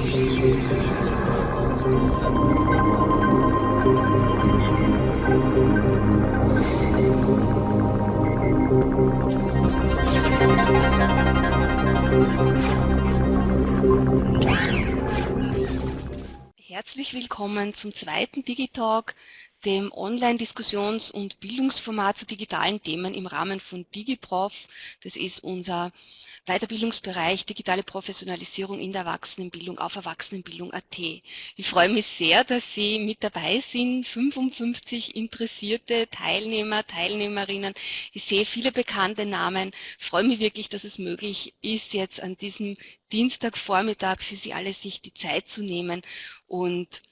Herzlich willkommen zum zweiten Digitalk, dem Online-Diskussions- und Bildungsformat zu digitalen Themen im Rahmen von DigiProf. Das ist unser Weiterbildungsbereich Digitale Professionalisierung in der Erwachsenenbildung auf Erwachsenenbildung.at. Ich freue mich sehr, dass Sie mit dabei sind, 55 interessierte Teilnehmer, Teilnehmerinnen. Ich sehe viele bekannte Namen. Ich freue mich wirklich, dass es möglich ist, jetzt an diesem Dienstagvormittag für Sie alle sich die Zeit zu nehmen und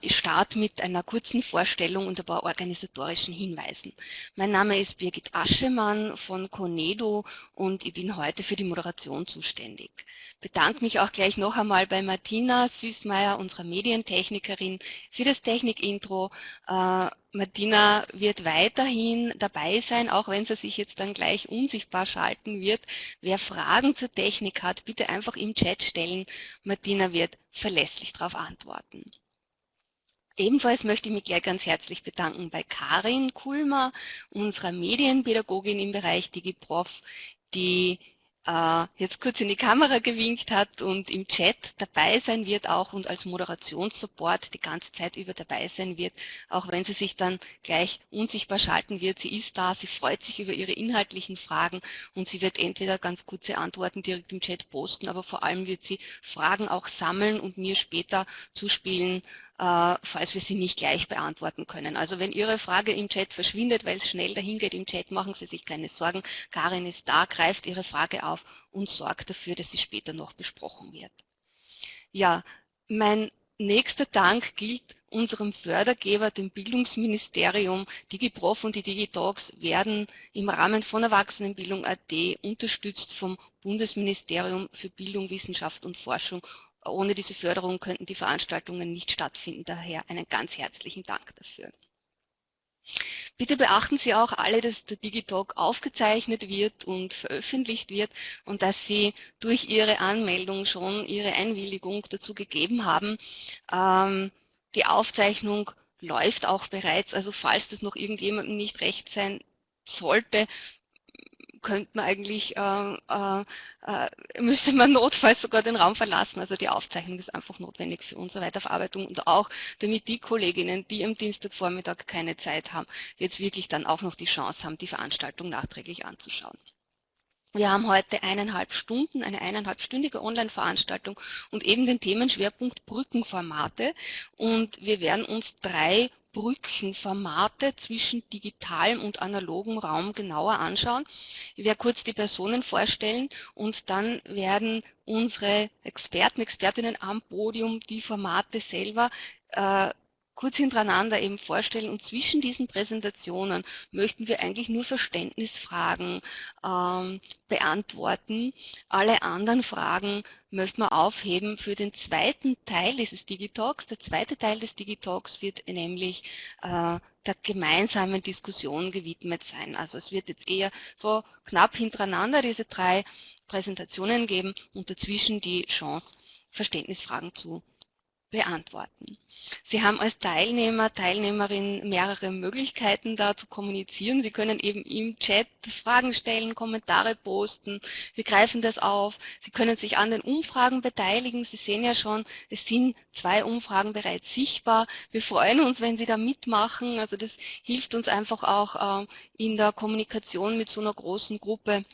ich starte mit einer kurzen Vorstellung und ein paar organisatorischen Hinweisen. Mein Name ist Birgit Aschemann von Conedo und ich bin heute für die Moderation zuständig. Bedanke mich auch gleich noch einmal bei Martina Süßmeier, unserer Medientechnikerin, für das Technikintro. Äh, Martina wird weiterhin dabei sein, auch wenn sie sich jetzt dann gleich unsichtbar schalten wird. Wer Fragen zur Technik hat, bitte einfach im Chat stellen. Martina wird verlässlich darauf antworten. Ebenfalls möchte ich mich gleich ganz herzlich bedanken bei Karin Kulmer, unserer Medienpädagogin im Bereich DigiProf, die äh, jetzt kurz in die Kamera gewinkt hat und im Chat dabei sein wird auch und als Moderationssupport die ganze Zeit über dabei sein wird, auch wenn sie sich dann gleich unsichtbar schalten wird. Sie ist da, sie freut sich über ihre inhaltlichen Fragen und sie wird entweder ganz kurze Antworten direkt im Chat posten, aber vor allem wird sie Fragen auch sammeln und mir später zuspielen, falls wir sie nicht gleich beantworten können. Also wenn Ihre Frage im Chat verschwindet, weil es schnell dahin geht im Chat, machen Sie sich keine Sorgen. Karin ist da, greift Ihre Frage auf und sorgt dafür, dass sie später noch besprochen wird. Ja, mein nächster Dank gilt unserem Fördergeber, dem Bildungsministerium. DigiProf und die DigiTalks werden im Rahmen von Erwachsenenbildung.at unterstützt vom Bundesministerium für Bildung, Wissenschaft und Forschung ohne diese Förderung könnten die Veranstaltungen nicht stattfinden. Daher einen ganz herzlichen Dank dafür. Bitte beachten Sie auch alle, dass der Digitalk aufgezeichnet wird und veröffentlicht wird und dass Sie durch Ihre Anmeldung schon Ihre Einwilligung dazu gegeben haben. Ähm, die Aufzeichnung läuft auch bereits, also falls das noch irgendjemandem nicht recht sein sollte, könnte man eigentlich, äh, äh, äh, müsste man notfalls sogar den Raum verlassen. Also die Aufzeichnung ist einfach notwendig für unsere Weiterverarbeitung und auch damit die Kolleginnen, die am Dienstagvormittag keine Zeit haben, jetzt wirklich dann auch noch die Chance haben, die Veranstaltung nachträglich anzuschauen. Wir haben heute eineinhalb Stunden, eine eineinhalbstündige Online-Veranstaltung und eben den Themenschwerpunkt Brückenformate. Und wir werden uns drei Brückenformate zwischen digitalem und analogem Raum genauer anschauen. Ich werde kurz die Personen vorstellen und dann werden unsere Experten, Expertinnen am Podium die Formate selber äh, kurz hintereinander eben vorstellen und zwischen diesen Präsentationen möchten wir eigentlich nur Verständnisfragen ähm, beantworten. Alle anderen Fragen möchten wir aufheben für den zweiten Teil dieses Digitalks. Der zweite Teil des Digitalks wird nämlich äh, der gemeinsamen Diskussion gewidmet sein. Also es wird jetzt eher so knapp hintereinander diese drei Präsentationen geben und dazwischen die Chance, Verständnisfragen zu beantworten. Sie haben als Teilnehmer, Teilnehmerin mehrere Möglichkeiten da zu kommunizieren. Sie können eben im Chat Fragen stellen, Kommentare posten. Wir greifen das auf. Sie können sich an den Umfragen beteiligen. Sie sehen ja schon, es sind zwei Umfragen bereits sichtbar. Wir freuen uns, wenn Sie da mitmachen. Also das hilft uns einfach auch äh, in der Kommunikation mit so einer großen Gruppe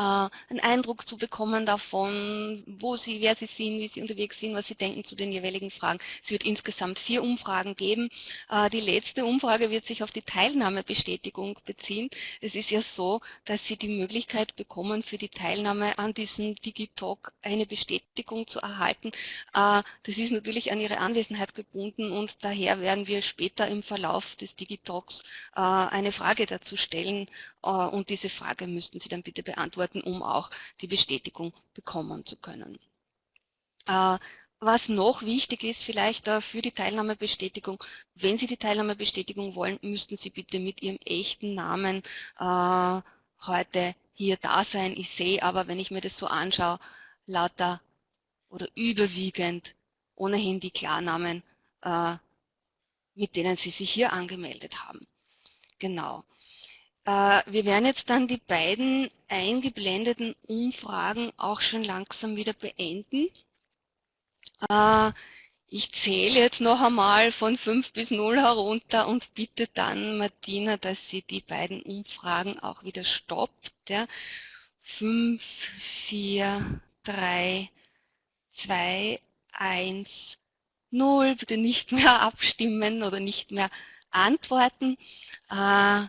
einen Eindruck zu bekommen davon, wo sie, wer sie sind, wie sie unterwegs sind, was sie denken zu den jeweiligen Fragen. Es wird insgesamt vier Umfragen geben. Äh, die letzte Umfrage wird sich auf die Teilnahmebestätigung beziehen. Es ist ja so, dass Sie die Möglichkeit bekommen, für die Teilnahme an diesem Digitalk eine Bestätigung zu erhalten. Äh, das ist natürlich an Ihre Anwesenheit gebunden und daher werden wir später im Verlauf des Digitalks eine Frage dazu stellen und diese Frage müssten Sie dann bitte beantworten beantworten, um auch die Bestätigung bekommen zu können. Äh, was noch wichtig ist vielleicht für die Teilnahmebestätigung, wenn Sie die Teilnahmebestätigung wollen, müssten Sie bitte mit Ihrem echten Namen äh, heute hier da sein. Ich sehe aber, wenn ich mir das so anschaue, lauter oder überwiegend ohnehin die Klarnamen, äh, mit denen Sie sich hier angemeldet haben. Genau. Äh, wir werden jetzt dann die beiden eingeblendeten Umfragen auch schon langsam wieder beenden. Äh, ich zähle jetzt noch einmal von 5 bis 0 herunter und bitte dann Martina, dass sie die beiden Umfragen auch wieder stoppt. Ja. 5, 4, 3, 2, 1, 0. Bitte nicht mehr abstimmen oder nicht mehr antworten. Äh,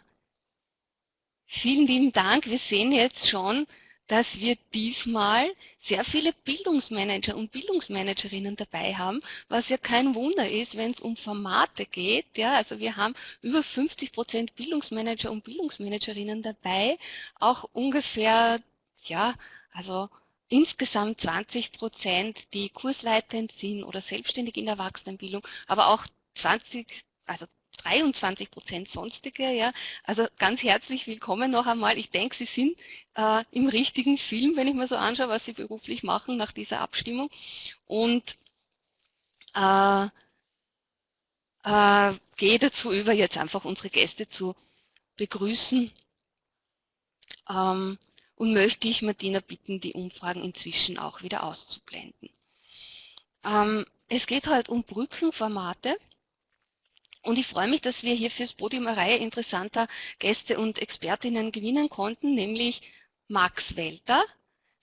vielen lieben Dank. Wir sehen jetzt schon, dass wir diesmal sehr viele Bildungsmanager und Bildungsmanagerinnen dabei haben, was ja kein Wunder ist, wenn es um Formate geht. Ja, also wir haben über 50 Prozent Bildungsmanager und Bildungsmanagerinnen dabei, auch ungefähr, ja, also insgesamt 20 Prozent, die kursleitend sind oder selbstständig in der Erwachsenenbildung, aber auch 20, also 23 Prozent sonstige. Ja. Also ganz herzlich willkommen noch einmal. Ich denke, Sie sind äh, im richtigen Film, wenn ich mir so anschaue, was Sie beruflich machen nach dieser Abstimmung. Und äh, äh, gehe dazu über, jetzt einfach unsere Gäste zu begrüßen. Ähm, und möchte ich Martina bitten, die Umfragen inzwischen auch wieder auszublenden. Ähm, es geht halt um Brückenformate. Und ich freue mich, dass wir hier fürs Podium eine Reihe interessanter Gäste und Expertinnen gewinnen konnten, nämlich Max Welter,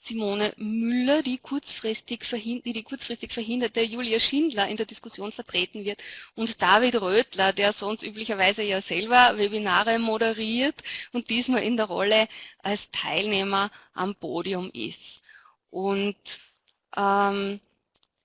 Simone Müller, die kurzfristig, die, die kurzfristig verhinderte Julia Schindler in der Diskussion vertreten wird und David Rötler, der sonst üblicherweise ja selber Webinare moderiert und diesmal in der Rolle als Teilnehmer am Podium ist. Und ähm,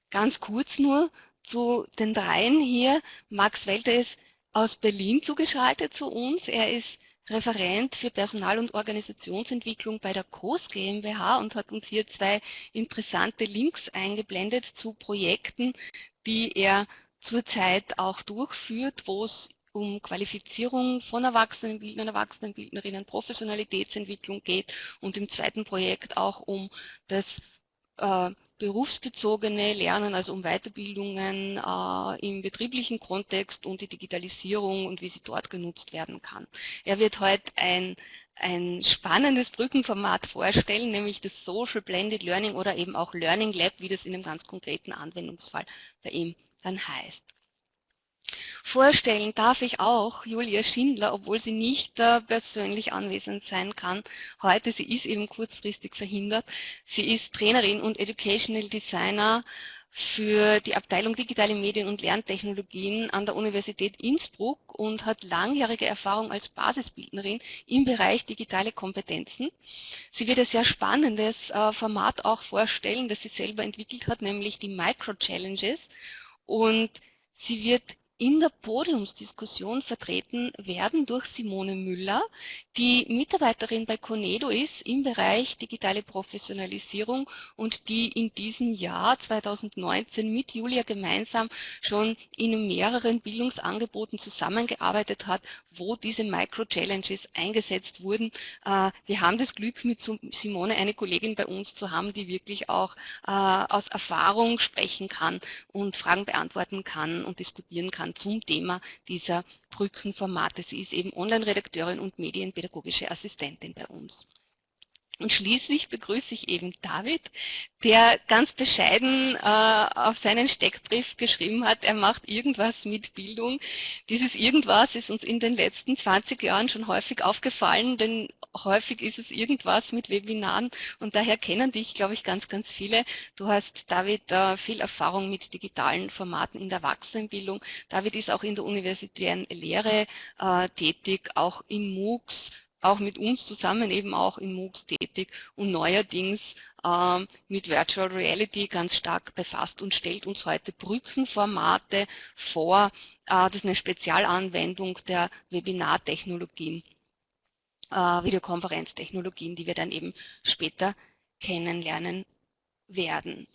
ganz kurz nur, zu den dreien hier. Max Welter ist aus Berlin zugeschaltet zu uns. Er ist Referent für Personal- und Organisationsentwicklung bei der COS GmbH und hat uns hier zwei interessante Links eingeblendet zu Projekten, die er zurzeit auch durchführt, wo es um Qualifizierung von Erwachsenenbildnern, Erwachsenenbildnerinnen, Professionalitätsentwicklung geht und im zweiten Projekt auch um das äh, berufsbezogene Lernen, also um Weiterbildungen äh, im betrieblichen Kontext und die Digitalisierung und wie sie dort genutzt werden kann. Er wird heute ein, ein spannendes Brückenformat vorstellen, nämlich das Social Blended Learning oder eben auch Learning Lab, wie das in einem ganz konkreten Anwendungsfall bei ihm dann heißt. Vorstellen darf ich auch Julia Schindler, obwohl sie nicht äh, persönlich anwesend sein kann. Heute, sie ist eben kurzfristig verhindert. Sie ist Trainerin und Educational Designer für die Abteilung Digitale Medien und Lerntechnologien an der Universität Innsbruck und hat langjährige Erfahrung als Basisbildnerin im Bereich digitale Kompetenzen. Sie wird ein sehr spannendes äh, Format auch vorstellen, das sie selber entwickelt hat, nämlich die Micro Challenges. Und sie wird in der Podiumsdiskussion vertreten werden durch Simone Müller, die Mitarbeiterin bei Conedo ist im Bereich digitale Professionalisierung und die in diesem Jahr 2019 mit Julia gemeinsam schon in mehreren Bildungsangeboten zusammengearbeitet hat, wo diese Micro-Challenges eingesetzt wurden. Äh, wir haben das Glück, mit Simone eine Kollegin bei uns zu haben, die wirklich auch äh, aus Erfahrung sprechen kann und Fragen beantworten kann und diskutieren kann zum Thema dieser Brückenformate. Sie ist eben Online-Redakteurin und medienpädagogische Assistentin bei uns. Und schließlich begrüße ich eben David, der ganz bescheiden äh, auf seinen Steckbrief geschrieben hat, er macht irgendwas mit Bildung. Dieses irgendwas ist uns in den letzten 20 Jahren schon häufig aufgefallen, denn häufig ist es irgendwas mit Webinaren und daher kennen dich, glaube ich, ganz, ganz viele. Du hast, David, äh, viel Erfahrung mit digitalen Formaten in der Erwachsenenbildung. David ist auch in der universitären Lehre äh, tätig, auch in MOOCs, auch mit uns zusammen eben auch in MOOCs tätig und neuerdings äh, mit Virtual Reality ganz stark befasst und stellt uns heute Brückenformate vor. Äh, das ist eine Spezialanwendung der Webinartechnologien, äh, Videokonferenztechnologien, die wir dann eben später kennenlernen werden.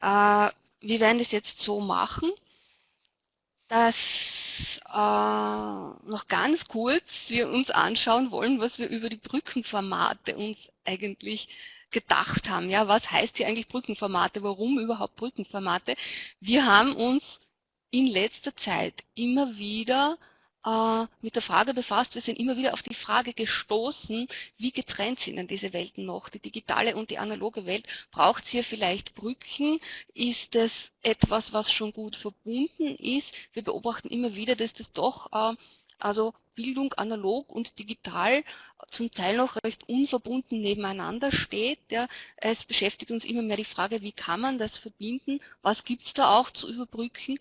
Äh, wir werden das jetzt so machen, dass äh, noch ganz kurz wir uns anschauen wollen, was wir über die Brückenformate uns eigentlich gedacht haben. Ja, was heißt hier eigentlich Brückenformate? Warum überhaupt Brückenformate? Wir haben uns in letzter Zeit immer wieder mit der Frage befasst. Wir sind immer wieder auf die Frage gestoßen, wie getrennt sind denn diese Welten noch, die digitale und die analoge Welt. Braucht es hier vielleicht Brücken? Ist es etwas, was schon gut verbunden ist? Wir beobachten immer wieder, dass das doch äh, also Bildung analog und digital zum Teil noch recht unverbunden nebeneinander steht. Es beschäftigt uns immer mehr die Frage, wie kann man das verbinden, was gibt es da auch zu überbrücken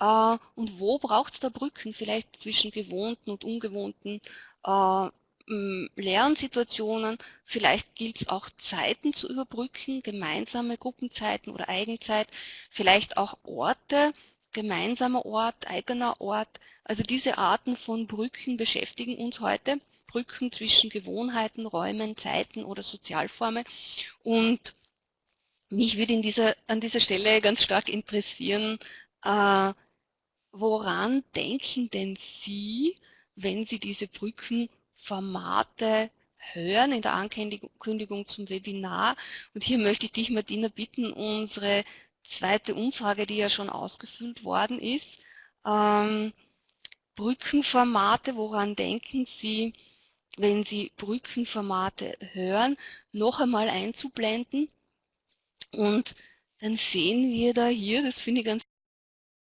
äh, und wo braucht es da Brücken, vielleicht zwischen gewohnten und ungewohnten äh, Lernsituationen. Vielleicht gilt es auch Zeiten zu überbrücken, gemeinsame Gruppenzeiten oder Eigenzeit, vielleicht auch Orte, gemeinsamer Ort, eigener Ort. Also diese Arten von Brücken beschäftigen uns heute. Brücken zwischen Gewohnheiten, Räumen, Zeiten oder Sozialformen. Und mich würde dieser, an dieser Stelle ganz stark interessieren, äh, woran denken denn Sie, wenn Sie diese Brückenformate hören in der Ankündigung zum Webinar? Und hier möchte ich dich, Martina, bitten, unsere zweite Umfrage, die ja schon ausgefüllt worden ist, ähm, Brückenformate, woran denken Sie, wenn Sie Brückenformate hören, noch einmal einzublenden. Und dann sehen wir da hier, das finde ich ganz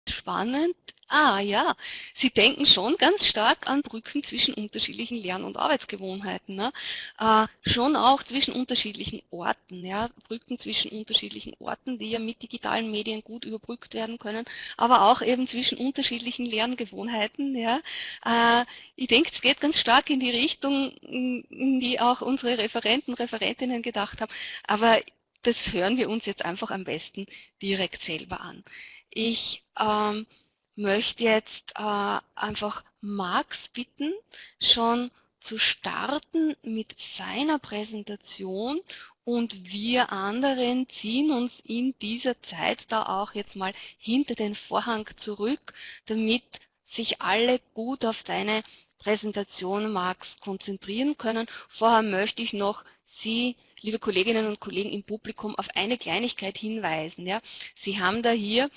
spannend, Ah ja, Sie denken schon ganz stark an Brücken zwischen unterschiedlichen Lern- und Arbeitsgewohnheiten. Ne? Äh, schon auch zwischen unterschiedlichen Orten. Ja? Brücken zwischen unterschiedlichen Orten, die ja mit digitalen Medien gut überbrückt werden können, aber auch eben zwischen unterschiedlichen Lerngewohnheiten. Ja? Äh, ich denke, es geht ganz stark in die Richtung, in die auch unsere Referenten, Referentinnen gedacht haben. Aber das hören wir uns jetzt einfach am besten direkt selber an. Ich ähm, möchte jetzt äh, einfach Max bitten, schon zu starten mit seiner Präsentation und wir anderen ziehen uns in dieser Zeit da auch jetzt mal hinter den Vorhang zurück, damit sich alle gut auf deine Präsentation, Max, konzentrieren können. Vorher möchte ich noch Sie, liebe Kolleginnen und Kollegen im Publikum, auf eine Kleinigkeit hinweisen. Ja. Sie haben da hier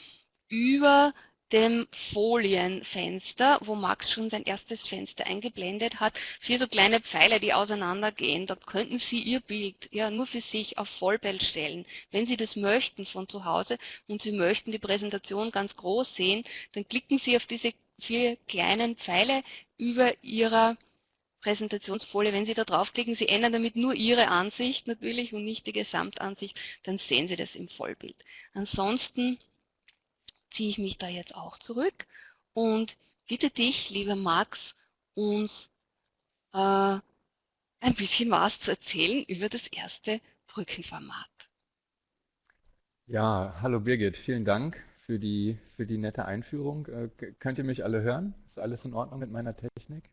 über dem Folienfenster, wo Max schon sein erstes Fenster eingeblendet hat, vier so kleine Pfeile, die auseinandergehen. Dort könnten Sie Ihr Bild ja nur für sich auf Vollbild stellen. Wenn Sie das möchten von zu Hause und Sie möchten die Präsentation ganz groß sehen, dann klicken Sie auf diese vier kleinen Pfeile über Ihrer Präsentationsfolie. Wenn Sie da draufklicken, Sie ändern damit nur Ihre Ansicht natürlich und nicht die Gesamtansicht, dann sehen Sie das im Vollbild. Ansonsten ziehe ich mich da jetzt auch zurück und bitte dich, lieber Max, uns äh, ein bisschen was zu erzählen über das erste Brückenformat. Ja, hallo Birgit, vielen Dank für die, für die nette Einführung. Äh, könnt ihr mich alle hören? Ist alles in Ordnung mit meiner Technik?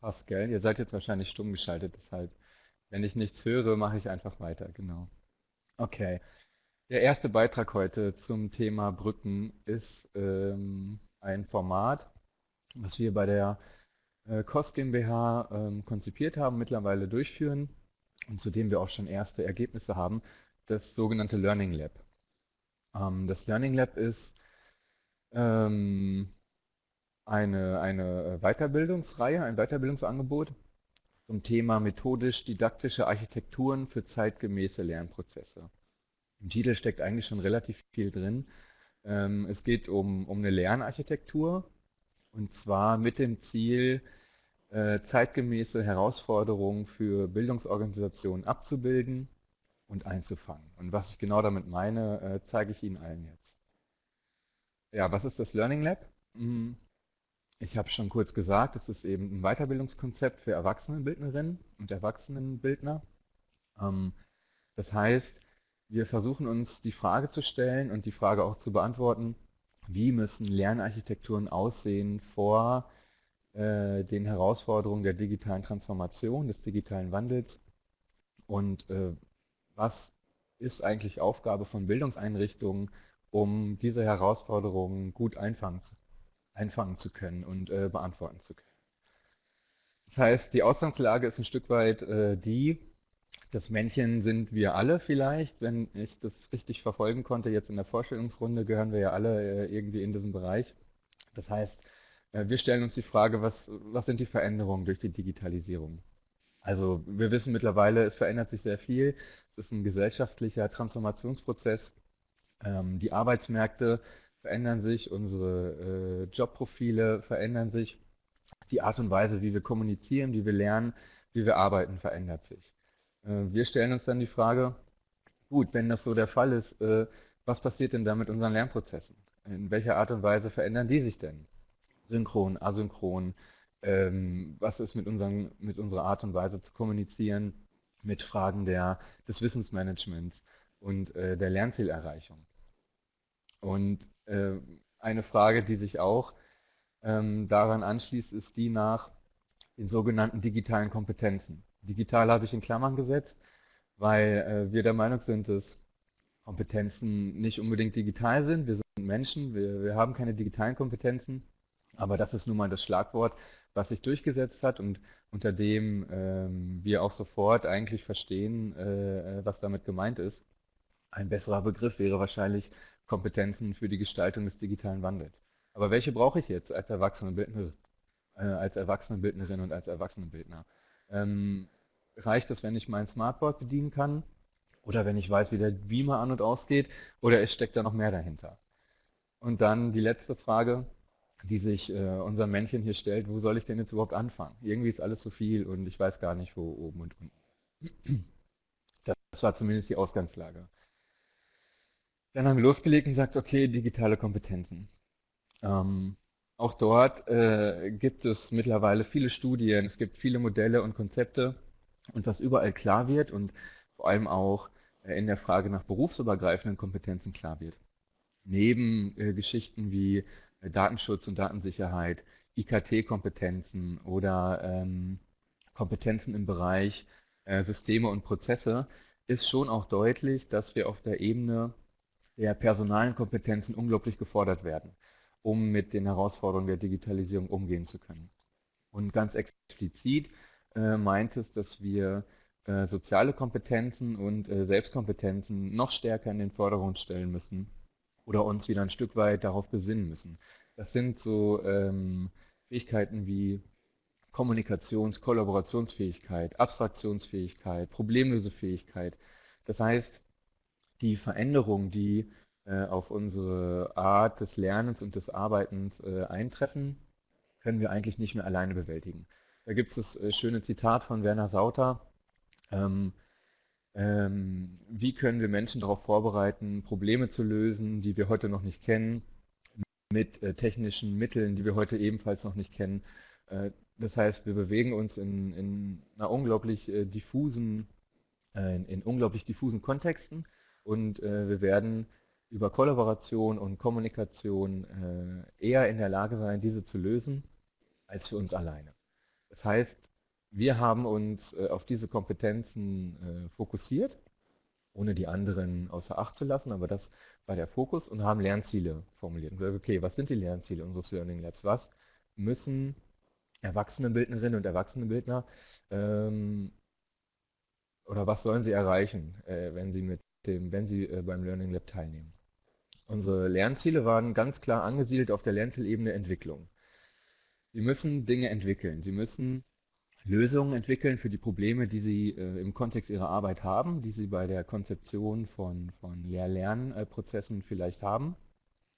Passt, gell? Ihr seid jetzt wahrscheinlich stumm geschaltet, deshalb, wenn ich nichts höre, mache ich einfach weiter, genau. Okay, der erste Beitrag heute zum Thema Brücken ist ähm, ein Format, was wir bei der äh, COS GmbH ähm, konzipiert haben, mittlerweile durchführen und zu dem wir auch schon erste Ergebnisse haben, das sogenannte Learning Lab. Ähm, das Learning Lab ist ähm, eine, eine Weiterbildungsreihe, ein Weiterbildungsangebot zum Thema methodisch-didaktische Architekturen für zeitgemäße Lernprozesse. Im Titel steckt eigentlich schon relativ viel drin. Ähm, es geht um, um eine Lernarchitektur und zwar mit dem Ziel, äh, zeitgemäße Herausforderungen für Bildungsorganisationen abzubilden und einzufangen. Und was ich genau damit meine, äh, zeige ich Ihnen allen jetzt. Ja, was ist das Learning Lab? Hm, ich habe schon kurz gesagt, es ist eben ein Weiterbildungskonzept für Erwachsenenbildnerinnen und Erwachsenenbildner. Ähm, das heißt, wir versuchen uns die Frage zu stellen und die Frage auch zu beantworten, wie müssen Lernarchitekturen aussehen vor äh, den Herausforderungen der digitalen Transformation, des digitalen Wandels und äh, was ist eigentlich Aufgabe von Bildungseinrichtungen, um diese Herausforderungen gut einfangen, einfangen zu können und äh, beantworten zu können. Das heißt, die Ausgangslage ist ein Stück weit äh, die, Das Männchen sind wir alle vielleicht, wenn ich das richtig verfolgen konnte. Jetzt in der Vorstellungsrunde gehören wir ja alle äh, irgendwie in diesem Bereich. Das heißt, äh, wir stellen uns die Frage, was, was sind die Veränderungen durch die Digitalisierung? Also wir wissen mittlerweile, es verändert sich sehr viel. Es ist ein gesellschaftlicher Transformationsprozess. Ähm, die Arbeitsmärkte verändern sich, unsere äh, Jobprofile verändern sich, die Art und Weise, wie wir kommunizieren, wie wir lernen, wie wir arbeiten, verändert sich. Äh, wir stellen uns dann die Frage, gut, wenn das so der Fall ist, äh, was passiert denn da mit unseren Lernprozessen? In welcher Art und Weise verändern die sich denn? Synchron, asynchron, ähm, was ist mit, unseren, mit unserer Art und Weise zu kommunizieren, mit Fragen der, des Wissensmanagements und äh, der Lernzielerreichung. Und eine Frage, die sich auch ähm, daran anschließt, ist die nach den sogenannten digitalen Kompetenzen. Digital habe ich in Klammern gesetzt, weil äh, wir der Meinung sind, dass Kompetenzen nicht unbedingt digital sind. Wir sind Menschen, wir, wir haben keine digitalen Kompetenzen, aber das ist nun mal das Schlagwort, was sich durchgesetzt hat und unter dem ähm, wir auch sofort eigentlich verstehen, äh, äh, was damit gemeint ist. Ein besserer Begriff wäre wahrscheinlich Kompetenzen für die Gestaltung des digitalen Wandels. Aber welche brauche ich jetzt als Erwachsenenbildnerin, äh, als Erwachsenenbildnerin und als Erwachsenenbildner? Ähm, reicht es, wenn ich mein Smartboard bedienen kann? Oder wenn ich weiß, wie der Beamer an und ausgeht? Oder es steckt da noch mehr dahinter? Und dann die letzte Frage, die sich äh, unser Männchen hier stellt, wo soll ich denn jetzt überhaupt anfangen? Irgendwie ist alles zu viel und ich weiß gar nicht, wo oben und unten. Das war zumindest die Ausgangslage. Dann haben wir losgelegt und gesagt, okay, digitale Kompetenzen. Ähm, auch dort äh, gibt es mittlerweile viele Studien, es gibt viele Modelle und Konzepte und was überall klar wird und vor allem auch äh, in der Frage nach berufsübergreifenden Kompetenzen klar wird. Neben äh, Geschichten wie äh, Datenschutz und Datensicherheit, IKT-Kompetenzen oder ähm, Kompetenzen im Bereich äh, Systeme und Prozesse ist schon auch deutlich, dass wir auf der Ebene der personalen Kompetenzen unglaublich gefordert werden um mit den Herausforderungen der Digitalisierung umgehen zu können. Und ganz explizit äh, meint es, dass wir äh, soziale Kompetenzen und äh, Selbstkompetenzen noch stärker in den Vordergrund stellen müssen oder uns wieder ein Stück weit darauf besinnen müssen. Das sind so ähm, Fähigkeiten wie Kommunikations-, Kollaborationsfähigkeit, Abstraktionsfähigkeit, Problemlösefähigkeit. Das heißt, die Veränderung, die auf unsere Art des Lernens und des Arbeitens äh, eintreffen, können wir eigentlich nicht mehr alleine bewältigen. Da gibt es das äh, schöne Zitat von Werner Sauter, ähm, ähm, wie können wir Menschen darauf vorbereiten, Probleme zu lösen, die wir heute noch nicht kennen, mit äh, technischen Mitteln, die wir heute ebenfalls noch nicht kennen. Äh, das heißt, wir bewegen uns in, in einer unglaublich äh, diffusen, in, in, unglaublich diffusen Kontexten und wir werden über Kollaboration und Kommunikation äh, eher in der Lage sein, diese zu lösen, als für uns alleine. Das heißt, wir haben uns äh, auf diese Kompetenzen äh, fokussiert, ohne die anderen außer Acht zu lassen, aber das war der Fokus und haben Lernziele formuliert. Und gesagt, okay, was sind die Lernziele unseres Learning Labs? Was müssen Erwachsenenbildnerinnen und Erwachsenenbildner ähm, oder was sollen sie erreichen, äh, wenn sie mit dem, wenn sie äh, beim Learning Lab teilnehmen? Unsere Lernziele waren ganz klar angesiedelt auf der Lernzielebene Entwicklung. Sie müssen Dinge entwickeln. Sie müssen Lösungen entwickeln für die Probleme, die Sie äh, im Kontext Ihrer Arbeit haben, die Sie bei der Konzeption von, von Lehr-Lernprozessen vielleicht haben,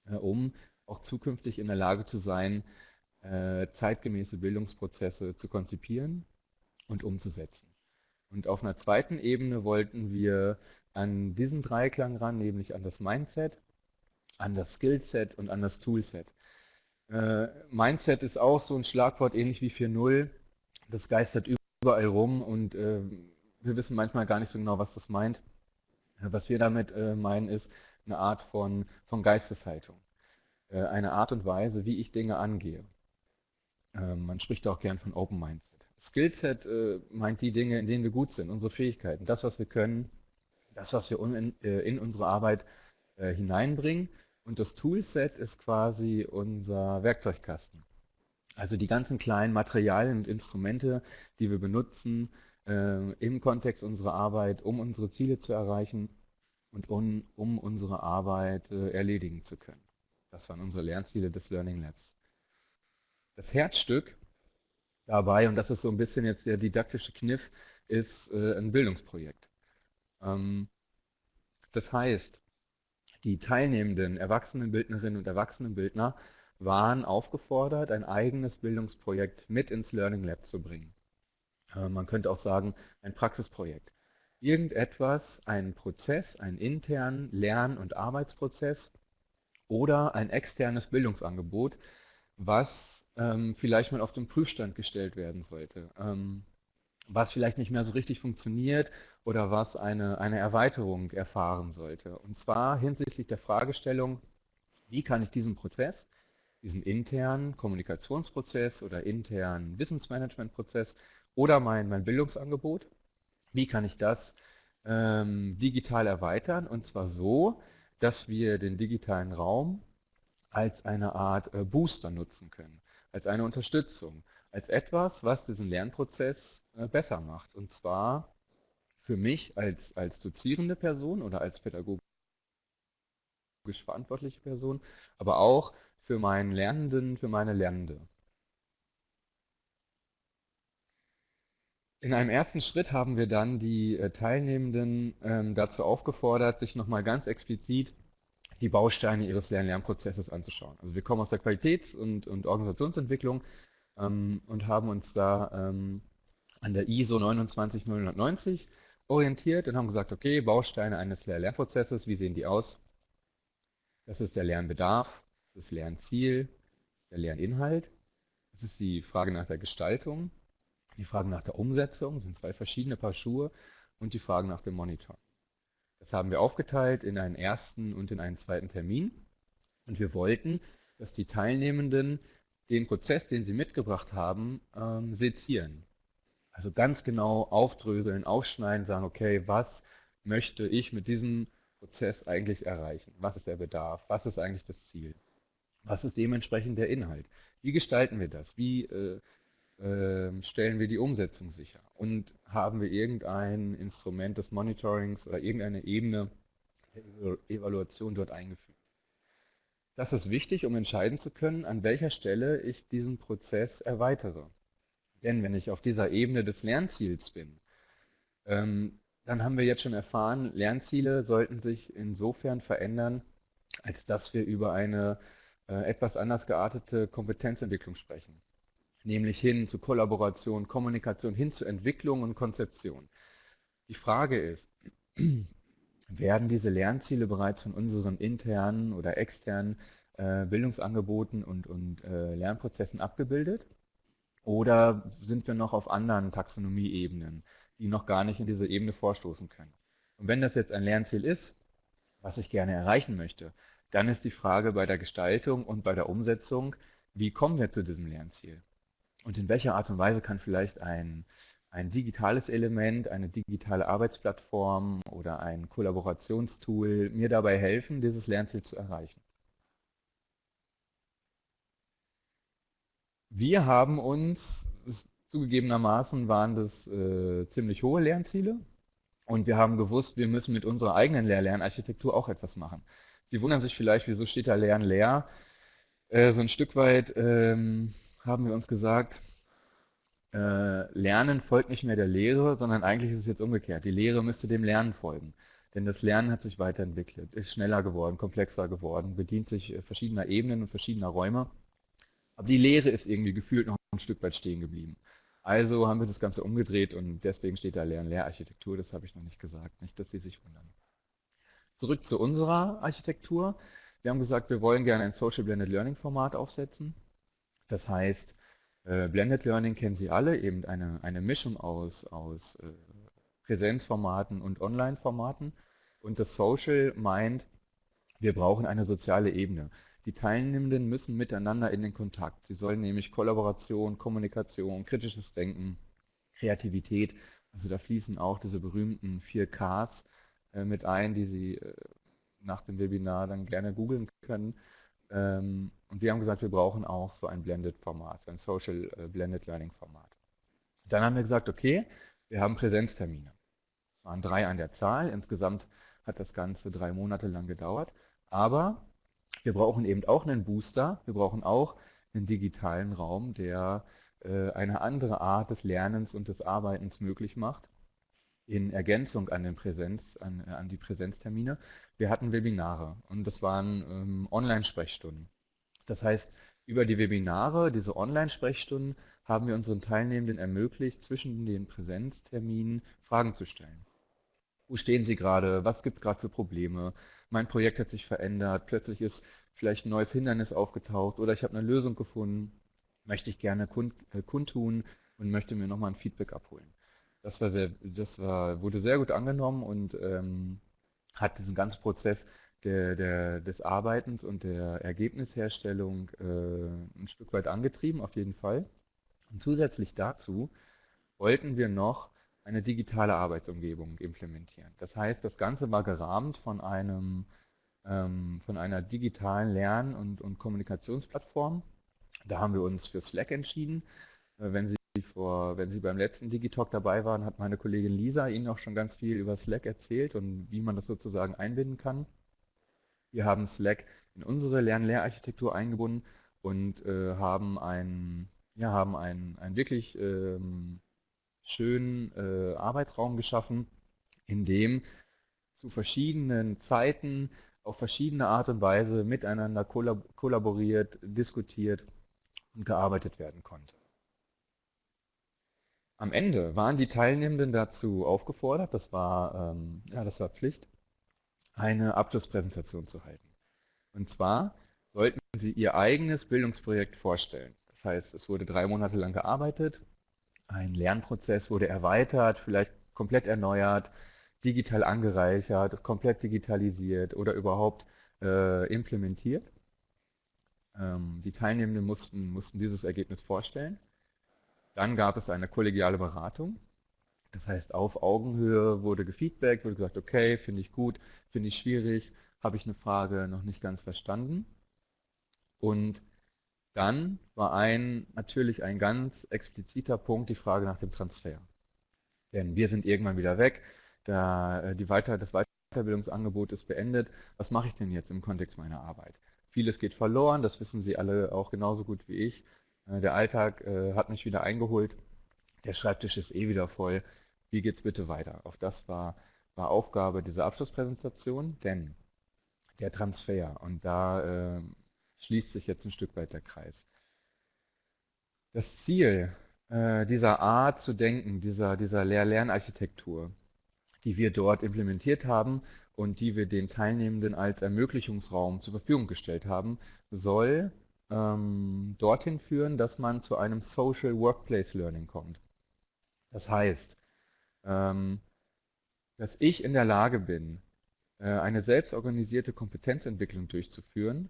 äh, um auch zukünftig in der Lage zu sein, äh, zeitgemäße Bildungsprozesse zu konzipieren und umzusetzen. Und auf einer zweiten Ebene wollten wir an diesen Dreiklang ran, nämlich an das Mindset, an das Skillset und an das Toolset. Äh, Mindset ist auch so ein Schlagwort ähnlich wie 4.0. Das geistert überall rum und äh, wir wissen manchmal gar nicht so genau, was das meint. Äh, was wir damit äh, meinen, ist eine Art von, von Geisteshaltung. Äh, eine Art und Weise, wie ich Dinge angehe. Ähm, man spricht auch gern von Open Mindset. Skillset äh, meint die Dinge, in denen wir gut sind, unsere Fähigkeiten, das, was wir können, das, was wir in unsere Arbeit hineinbringen und das Toolset ist quasi unser Werkzeugkasten. Also die ganzen kleinen Materialien und Instrumente, die wir benutzen, äh, im Kontext unserer Arbeit, um unsere Ziele zu erreichen und um, um unsere Arbeit äh, erledigen zu können. Das waren unsere Lernziele des Learning Labs. Das Herzstück dabei, und das ist so ein bisschen jetzt der didaktische Kniff, ist äh, ein Bildungsprojekt. Ähm, das heißt, die teilnehmenden Erwachsenenbildnerinnen und Erwachsenenbildner waren aufgefordert, ein eigenes Bildungsprojekt mit ins Learning Lab zu bringen. Äh, man könnte auch sagen, ein Praxisprojekt. Irgendetwas, einen Prozess, einen internen Lern- und Arbeitsprozess oder ein externes Bildungsangebot, was ähm, vielleicht mal auf den Prüfstand gestellt werden sollte. Ähm, was vielleicht nicht mehr so richtig funktioniert oder was eine, eine Erweiterung erfahren sollte. Und zwar hinsichtlich der Fragestellung, wie kann ich diesen Prozess, diesen internen Kommunikationsprozess oder internen Wissensmanagementprozess oder mein, mein Bildungsangebot, wie kann ich das ähm, digital erweitern und zwar so, dass wir den digitalen Raum als eine Art äh, Booster nutzen können, als eine Unterstützung, als etwas, was diesen Lernprozess besser macht. Und zwar für mich als, als dozierende Person oder als pädagogisch verantwortliche Person, aber auch für meinen Lernenden, für meine Lernende. In einem ersten Schritt haben wir dann die äh, Teilnehmenden ähm, dazu aufgefordert, sich nochmal ganz explizit die Bausteine ihres Lern-Lernprozesses anzuschauen. Also wir kommen aus der Qualitäts- und, und Organisationsentwicklung ähm, und haben uns da ähm, an der ISO 29090 orientiert und haben gesagt, okay, Bausteine eines Lernprozesses, wie sehen die aus? Das ist der Lernbedarf, das Lernziel, der Lerninhalt, das ist die Frage nach der Gestaltung, die Frage nach der Umsetzung, sind zwei verschiedene Paar Schuhe und die Frage nach dem Monitor. Das haben wir aufgeteilt in einen ersten und in einen zweiten Termin und wir wollten, dass die Teilnehmenden den Prozess, den sie mitgebracht haben, ähm, sezieren. Also ganz genau aufdröseln, aufschneiden, sagen, okay, was möchte ich mit diesem Prozess eigentlich erreichen? Was ist der Bedarf? Was ist eigentlich das Ziel? Was ist dementsprechend der Inhalt? Wie gestalten wir das? Wie äh, äh, stellen wir die Umsetzung sicher? Und haben wir irgendein Instrument des Monitorings oder irgendeine Ebene der Evaluation dort eingefügt? Das ist wichtig, um entscheiden zu können, an welcher Stelle ich diesen Prozess erweitere. Denn wenn ich auf dieser Ebene des Lernziels bin, ähm, dann haben wir jetzt schon erfahren, Lernziele sollten sich insofern verändern, als dass wir über eine äh, etwas anders geartete Kompetenzentwicklung sprechen. Nämlich hin zu Kollaboration, Kommunikation, hin zu Entwicklung und Konzeption. Die Frage ist, werden diese Lernziele bereits von unseren internen oder externen äh, Bildungsangeboten und, und äh, Lernprozessen abgebildet? Oder sind wir noch auf anderen Taxonomieebenen, die noch gar nicht in diese Ebene vorstoßen können? Und wenn das jetzt ein Lernziel ist, was ich gerne erreichen möchte, dann ist die Frage bei der Gestaltung und bei der Umsetzung, wie kommen wir zu diesem Lernziel? Und in welcher Art und Weise kann vielleicht ein, ein digitales Element, eine digitale Arbeitsplattform oder ein Kollaborationstool mir dabei helfen, dieses Lernziel zu erreichen? Wir haben uns, zugegebenermaßen waren das äh, ziemlich hohe Lernziele und wir haben gewusst, wir müssen mit unserer eigenen Lehr-Lernarchitektur auch etwas machen. Sie wundern sich vielleicht, wieso steht da Lernen leer? Äh, so ein Stück weit ähm, haben wir uns gesagt, äh, Lernen folgt nicht mehr der Lehre, sondern eigentlich ist es jetzt umgekehrt. Die Lehre müsste dem Lernen folgen. Denn das Lernen hat sich weiterentwickelt, ist schneller geworden, komplexer geworden, bedient sich äh, verschiedener Ebenen und verschiedener Räume. Aber die Lehre ist irgendwie gefühlt noch ein Stück weit stehen geblieben. Also haben wir das Ganze umgedreht und deswegen steht da Lern-Lehrarchitektur, das habe ich noch nicht gesagt, nicht, dass Sie sich wundern. Zurück zu unserer Architektur. Wir haben gesagt, wir wollen gerne ein Social Blended Learning Format aufsetzen. Das heißt, äh, Blended Learning kennen Sie alle, eben eine, eine Mischung aus, aus äh, Präsenzformaten und Online-Formaten. Und das Social meint, wir brauchen eine soziale Ebene. Die Teilnehmenden müssen miteinander in den Kontakt. Sie sollen nämlich Kollaboration, Kommunikation, kritisches Denken, Kreativität, also da fließen auch diese berühmten vier Ks äh, mit ein, die Sie äh, nach dem Webinar dann gerne googeln können. Ähm, und wir haben gesagt, wir brauchen auch so ein Blended Format, ein Social äh, Blended Learning Format. Dann haben wir gesagt, okay, Wir haben Präsenztermine. Es waren drei an der Zahl. Insgesamt hat das Ganze drei Monate lang gedauert. Aber wir brauchen eben auch einen Booster. Wir brauchen auch einen digitalen Raum, der äh, eine andere Art des Lernens und des Arbeitens möglich macht, in Ergänzung an, den Präsenz, an, an die Präsenztermine. Wir hatten Webinare und das waren ähm, Online-Sprechstunden. Das heißt, über die Webinare, diese Online-Sprechstunden, haben wir unseren Teilnehmenden ermöglicht, zwischen den Präsenzterminen Fragen zu stellen. Wo stehen Sie gerade? Was gibt es gerade für Probleme? Mein Projekt hat sich verändert, plötzlich ist vielleicht ein neues Hindernis aufgetaucht oder ich habe eine Lösung gefunden, möchte ich gerne kund, äh, kundtun und möchte mir nochmal ein Feedback abholen. Das, war sehr, das war, wurde sehr gut angenommen und ähm, hat diesen ganzen Prozess der, der, des Arbeitens und der Ergebnisherstellung äh, ein Stück weit angetrieben, auf jeden Fall. Und zusätzlich dazu wollten wir noch eine digitale Arbeitsumgebung implementieren. Das heißt, das Ganze war gerahmt von, einem, ähm, von einer digitalen Lern- und, und, Kommunikationsplattform. Da haben wir uns für Slack entschieden. Äh, wenn, Sie vor, wenn Sie beim letzten Digitalk dabei waren, hat meine Kollegin Lisa Ihnen auch schon ganz viel über Slack erzählt und wie man das sozusagen einbinden kann. Wir haben Slack in unsere Lern-Lehrarchitektur eingebunden und äh, haben einen ja, haben einen, einen wirklich ähm, schönen äh, Arbeitsraum geschaffen, in dem zu verschiedenen Zeiten auf verschiedene Art und Weise miteinander kollab kollaboriert, diskutiert und gearbeitet werden konnte. Am Ende waren die Teilnehmenden dazu aufgefordert, das war, ähm, ja, das war Pflicht, eine Abschlusspräsentation zu halten. Und zwar sollten sie ihr eigenes Bildungsprojekt vorstellen. Das heißt, es wurde drei Monate lang gearbeitet, ein Lernprozess wurde erweitert, vielleicht komplett erneuert, digital angereichert, komplett digitalisiert oder überhaupt äh, implementiert. Ähm, die Teilnehmenden mussten, mussten dieses Ergebnis vorstellen. Dann gab es eine kollegiale Beratung. Das heißt, auf Augenhöhe wurde gefeedbackt, wurde gesagt, okay, finde ich gut, finde ich schwierig, habe ich eine Frage noch nicht ganz verstanden. Und dann war ein, natürlich ein ganz expliziter Punkt die Frage nach dem Transfer. Denn wir sind irgendwann wieder weg, da äh, die Weiter, das Weiterbildungsangebot ist beendet. Was mache ich denn jetzt im Kontext meiner Arbeit? Vieles geht verloren, das wissen Sie alle auch genauso gut wie ich. Äh, der Alltag äh, hat mich wieder eingeholt, der Schreibtisch ist eh wieder voll. Wie geht es bitte weiter? Auch das war, war Aufgabe dieser Abschlusspräsentation, denn der Transfer, und da schließt sich jetzt ein Stück weit der Kreis. Das Ziel äh, dieser Art zu denken, dieser, dieser Lehr-Lernarchitektur, die wir dort implementiert haben und die wir den Teilnehmenden als Ermöglichungsraum zur Verfügung gestellt haben, soll ähm, dorthin führen, dass man zu einem Social Workplace Learning kommt. Das heißt, ähm, dass ich in der Lage bin, äh, eine selbstorganisierte Kompetenzentwicklung durchzuführen,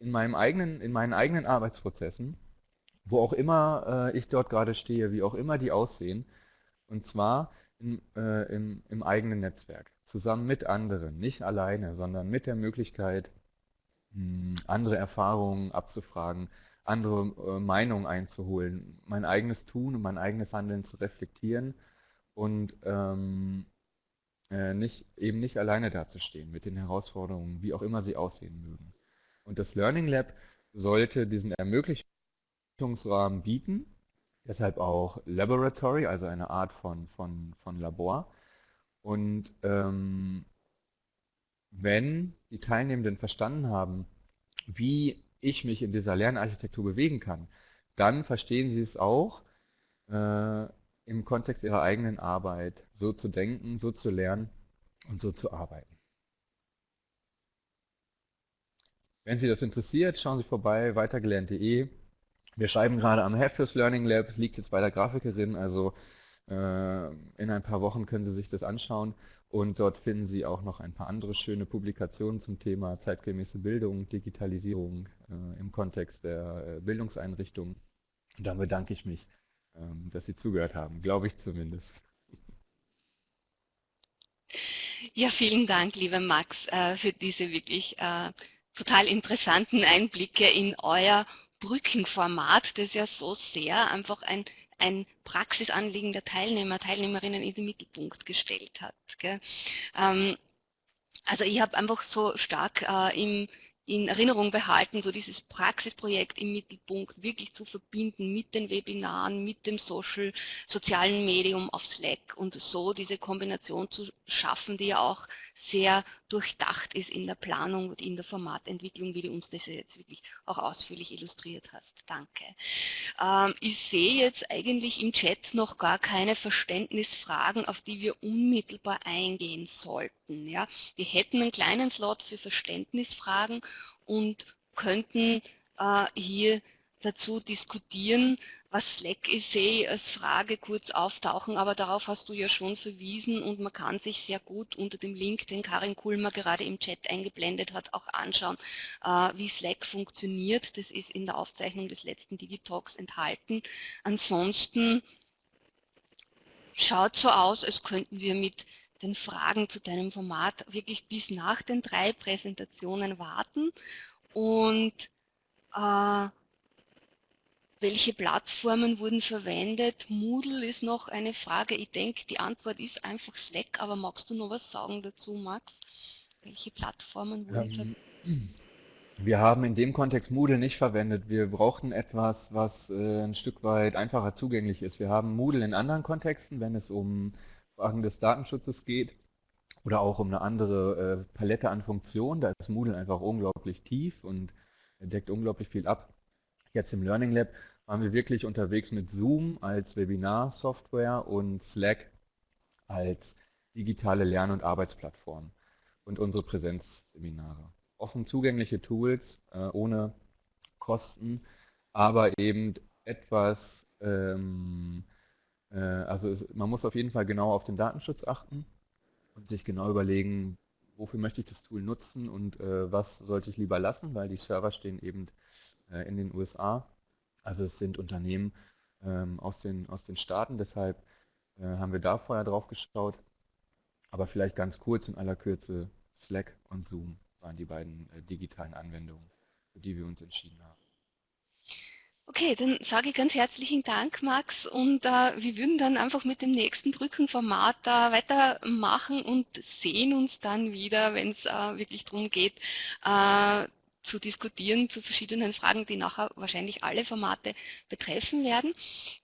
in, meinem eigenen, in meinen eigenen Arbeitsprozessen, wo auch immer äh, ich dort gerade stehe, wie auch immer die aussehen, und zwar in, äh, im, im eigenen Netzwerk, zusammen mit anderen, nicht alleine, sondern mit der Möglichkeit, mh, hm, andere Erfahrungen abzufragen, andere äh, Meinungen einzuholen, mein eigenes Tun und mein eigenes Handeln zu reflektieren und ähm, äh, nicht, eben nicht alleine dazustehen mit den Herausforderungen, wie auch immer sie aussehen mögen. Und das Learning Lab sollte diesen Ermöglichungsrahmen bieten, deshalb auch Laboratory, also eine Art von, von, von Labor. Und ähm, wenn die Teilnehmenden verstanden haben, wie ich mich in dieser Lernarchitektur bewegen kann, dann verstehen sie es auch, äh, im Kontext ihrer eigenen Arbeit so zu denken, so zu lernen und so zu arbeiten. Wenn Sie das interessiert, schauen Sie vorbei, weitergelernt.de. Wir schreiben gerade am Heft fürs Learning Lab, liegt jetzt bei der Grafikerin, also äh, in ein paar Wochen können Sie sich das anschauen und dort finden Sie auch noch ein paar andere schöne Publikationen zum Thema zeitgemäße Bildung, Digitalisierung äh, im Kontext der äh, Bildungseinrichtungen. Und dann bedanke ich mich, ähm, dass Sie zugehört haben, glaube ich zumindest. Ja, vielen Dank, lieber Max, äh, für diese wirklich äh, total interessanten Einblicke in euer Brückenformat, das ja so sehr einfach ein, ein Praxisanliegen der Teilnehmer, Teilnehmerinnen in den Mittelpunkt gestellt hat. Ähm, also ich habe einfach so stark äh, im in Erinnerung behalten, so dieses Praxisprojekt im Mittelpunkt wirklich zu verbinden mit den Webinaren, mit dem Social, sozialen Medium auf Slack und so diese Kombination zu schaffen, die ja auch sehr durchdacht ist in der Planung und in der Formatentwicklung, wie du uns das jetzt wirklich auch ausführlich illustriert hast. Danke. Ähm, ich sehe jetzt eigentlich im Chat noch gar keine Verständnisfragen, auf die wir unmittelbar eingehen sollten. Ja? Wir hätten einen kleinen Slot für Verständnisfragen und könnten äh, hier dazu diskutieren, was Slack sehe ich als Frage kurz auftauchen, aber darauf hast du ja schon verwiesen und man kann sich sehr gut unter dem Link, den Karin Kulmer gerade im Chat eingeblendet hat, auch anschauen, äh, wie Slack funktioniert. Das ist in der Aufzeichnung des letzten Digitalks enthalten. Ansonsten schaut so aus, als könnten wir mit den Fragen zu deinem Format wirklich bis nach den drei Präsentationen warten und äh, welche Plattformen wurden verwendet? Moodle ist noch eine Frage. Ich denke, die Antwort ist einfach Slack, aber magst du noch was sagen dazu, Max? Welche Plattformen wurden ähm, verwendet? Wir haben in dem Kontext Moodle nicht verwendet. Wir brauchten etwas, was äh, ein Stück weit einfacher zugänglich ist. Wir haben Moodle in anderen Kontexten, wenn es um Fragen des Datenschutzes geht oder auch um eine andere äh, Palette an Funktionen. Da ist Moodle einfach unglaublich tief und deckt unglaublich viel ab. Jetzt im Learning Lab waren wir wirklich unterwegs mit Zoom als Webinar-Software und Slack als digitale Lern- und Arbeitsplattform und unsere Präsenzseminare. Offen zugängliche Tools äh, ohne Kosten, aber eben etwas, ähm, äh, also es, man muss auf jeden Fall genau auf den Datenschutz achten und sich genau überlegen, wofür möchte ich das Tool nutzen und äh, was sollte ich lieber lassen, weil die Server stehen eben äh, in den USA also es sind Unternehmen ähm, aus, den, aus den Staaten, deshalb äh, haben wir da vorher drauf geschaut. Aber vielleicht ganz kurz in aller Kürze, Slack und Zoom waren die beiden äh, digitalen Anwendungen, für die wir uns entschieden haben. Okay, dann sage ich ganz herzlichen Dank, Max, und äh, wir würden dann einfach mit dem nächsten Brückenformat äh, weitermachen und sehen uns dann wieder, wenn es äh, wirklich darum geht, äh, zu diskutieren zu verschiedenen Fragen, die nachher wahrscheinlich alle Formate betreffen werden.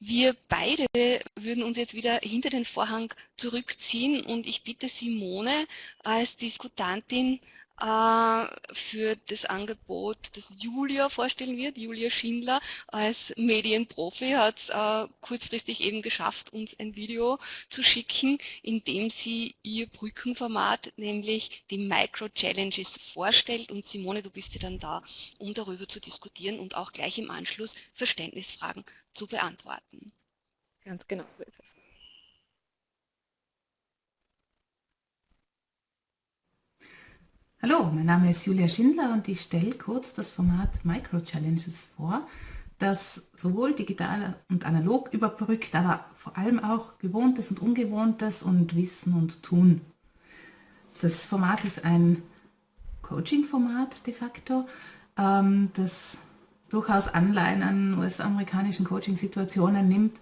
Wir beide würden uns jetzt wieder hinter den Vorhang zurückziehen und ich bitte Simone als Diskutantin für das Angebot, das Julia vorstellen wird. Julia Schindler als Medienprofi hat es äh, kurzfristig eben geschafft, uns ein Video zu schicken, in dem sie ihr Brückenformat, nämlich die Micro-Challenges vorstellt. Und Simone, du bist ja dann da, um darüber zu diskutieren und auch gleich im Anschluss Verständnisfragen zu beantworten. Ganz genau so ist es. Hallo, mein Name ist Julia Schindler und ich stelle kurz das Format Micro Challenges vor, das sowohl digital und analog überbrückt, aber vor allem auch Gewohntes und Ungewohntes und Wissen und Tun. Das Format ist ein Coaching-Format de facto, ähm, das durchaus Anleihen an US-amerikanischen Coaching-Situationen nimmt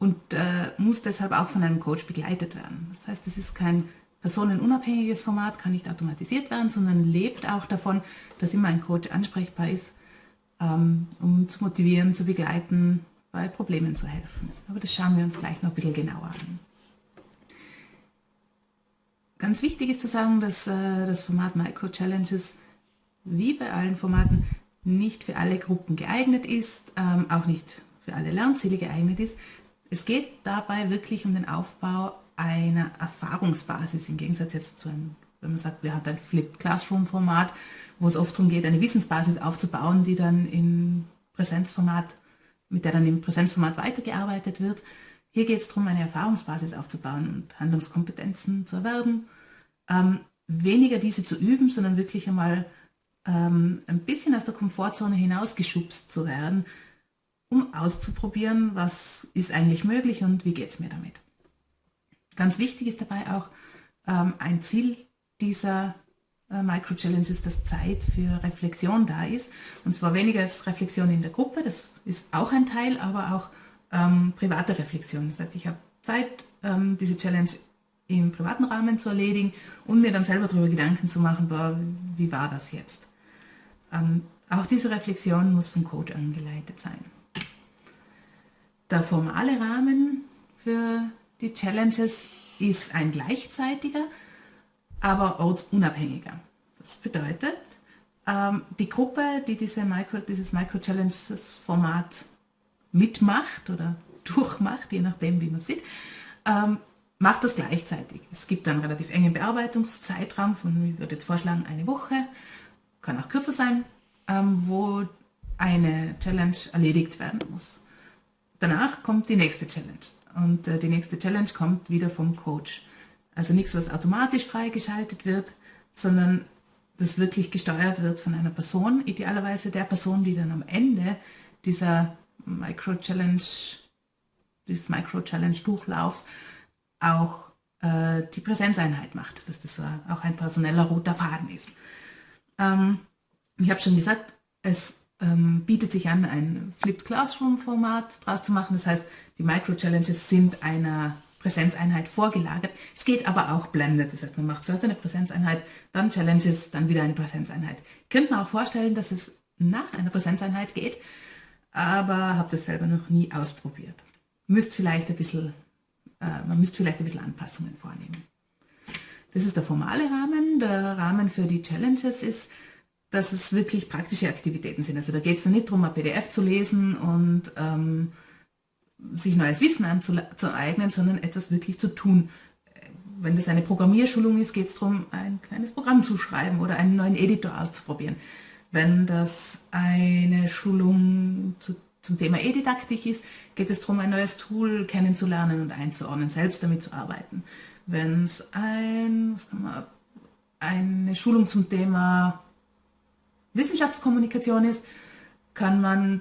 und äh, muss deshalb auch von einem Coach begleitet werden. Das heißt, es ist kein personenunabhängiges Format, kann nicht automatisiert werden, sondern lebt auch davon, dass immer ein Coach ansprechbar ist, ähm, um zu motivieren, zu begleiten, bei Problemen zu helfen. Aber das schauen wir uns gleich noch ein bisschen genauer an. Ganz wichtig ist zu sagen, dass äh, das Format Micro Challenges wie bei allen Formaten nicht für alle Gruppen geeignet ist, ähm, auch nicht für alle Lernziele geeignet ist. Es geht dabei wirklich um den Aufbau einer Erfahrungsbasis im Gegensatz jetzt zu einem, wenn man sagt, wir haben ein Flipped Classroom Format, wo es oft darum geht, eine Wissensbasis aufzubauen, die dann im Präsenzformat, mit der dann im Präsenzformat weitergearbeitet wird. Hier geht es darum, eine Erfahrungsbasis aufzubauen und Handlungskompetenzen zu erwerben. Ähm, weniger diese zu üben, sondern wirklich einmal ähm, ein bisschen aus der Komfortzone hinausgeschubst zu werden, um auszuprobieren, was ist eigentlich möglich und wie geht es mir damit. Ganz wichtig ist dabei auch ähm, ein Ziel dieser äh, Micro-Challenges, dass Zeit für Reflexion da ist. Und zwar weniger als Reflexion in der Gruppe, das ist auch ein Teil, aber auch ähm, private Reflexion. Das heißt, ich habe Zeit, ähm, diese Challenge im privaten Rahmen zu erledigen und mir dann selber darüber Gedanken zu machen, boah, wie war das jetzt. Ähm, auch diese Reflexion muss vom Coach angeleitet sein. Der formale Rahmen für die Challenges ist ein gleichzeitiger, aber ortsunabhängiger. Das bedeutet, ähm, die Gruppe, die diese Micro, dieses Micro-Challenges-Format mitmacht oder durchmacht, je nachdem wie man sieht, ähm, macht das gleichzeitig. Es gibt einen relativ engen Bearbeitungszeitraum von, ich würde jetzt vorschlagen, eine Woche, kann auch kürzer sein, ähm, wo eine Challenge erledigt werden muss. Danach kommt die nächste Challenge und äh, die nächste Challenge kommt wieder vom Coach. Also nichts, was automatisch freigeschaltet wird, sondern das wirklich gesteuert wird von einer Person, idealerweise der Person, die dann am Ende dieser Micro-Challenge, dieses Micro-Challenge-Durchlaufs auch äh, die Präsenzeinheit macht, dass das auch ein personeller roter Faden ist. Ähm, ich habe schon gesagt, es ähm, bietet sich an, ein Flipped Classroom-Format draus zu machen. Das heißt, die Micro-Challenges sind einer Präsenzeinheit vorgelagert. Es geht aber auch blended. Das heißt, man macht zuerst eine Präsenzeinheit, dann Challenges, dann wieder eine Präsenzeinheit. Könnte man auch vorstellen, dass es nach einer Präsenzeinheit geht, aber habe das selber noch nie ausprobiert. Müsst vielleicht ein bisschen, äh, man müsste vielleicht ein bisschen Anpassungen vornehmen. Das ist der formale Rahmen. Der Rahmen für die Challenges ist, dass es wirklich praktische Aktivitäten sind. Also da geht es nicht darum, ein PDF zu lesen und ähm, sich neues Wissen anzueignen, sondern etwas wirklich zu tun. Wenn das eine Programmierschulung ist, geht es darum, ein kleines Programm zu schreiben oder einen neuen Editor auszuprobieren. Wenn das eine Schulung zu, zum Thema E-Didaktik ist, geht es darum, ein neues Tool kennenzulernen und einzuordnen, selbst damit zu arbeiten. Wenn es ein, eine Schulung zum Thema Wissenschaftskommunikation ist, kann man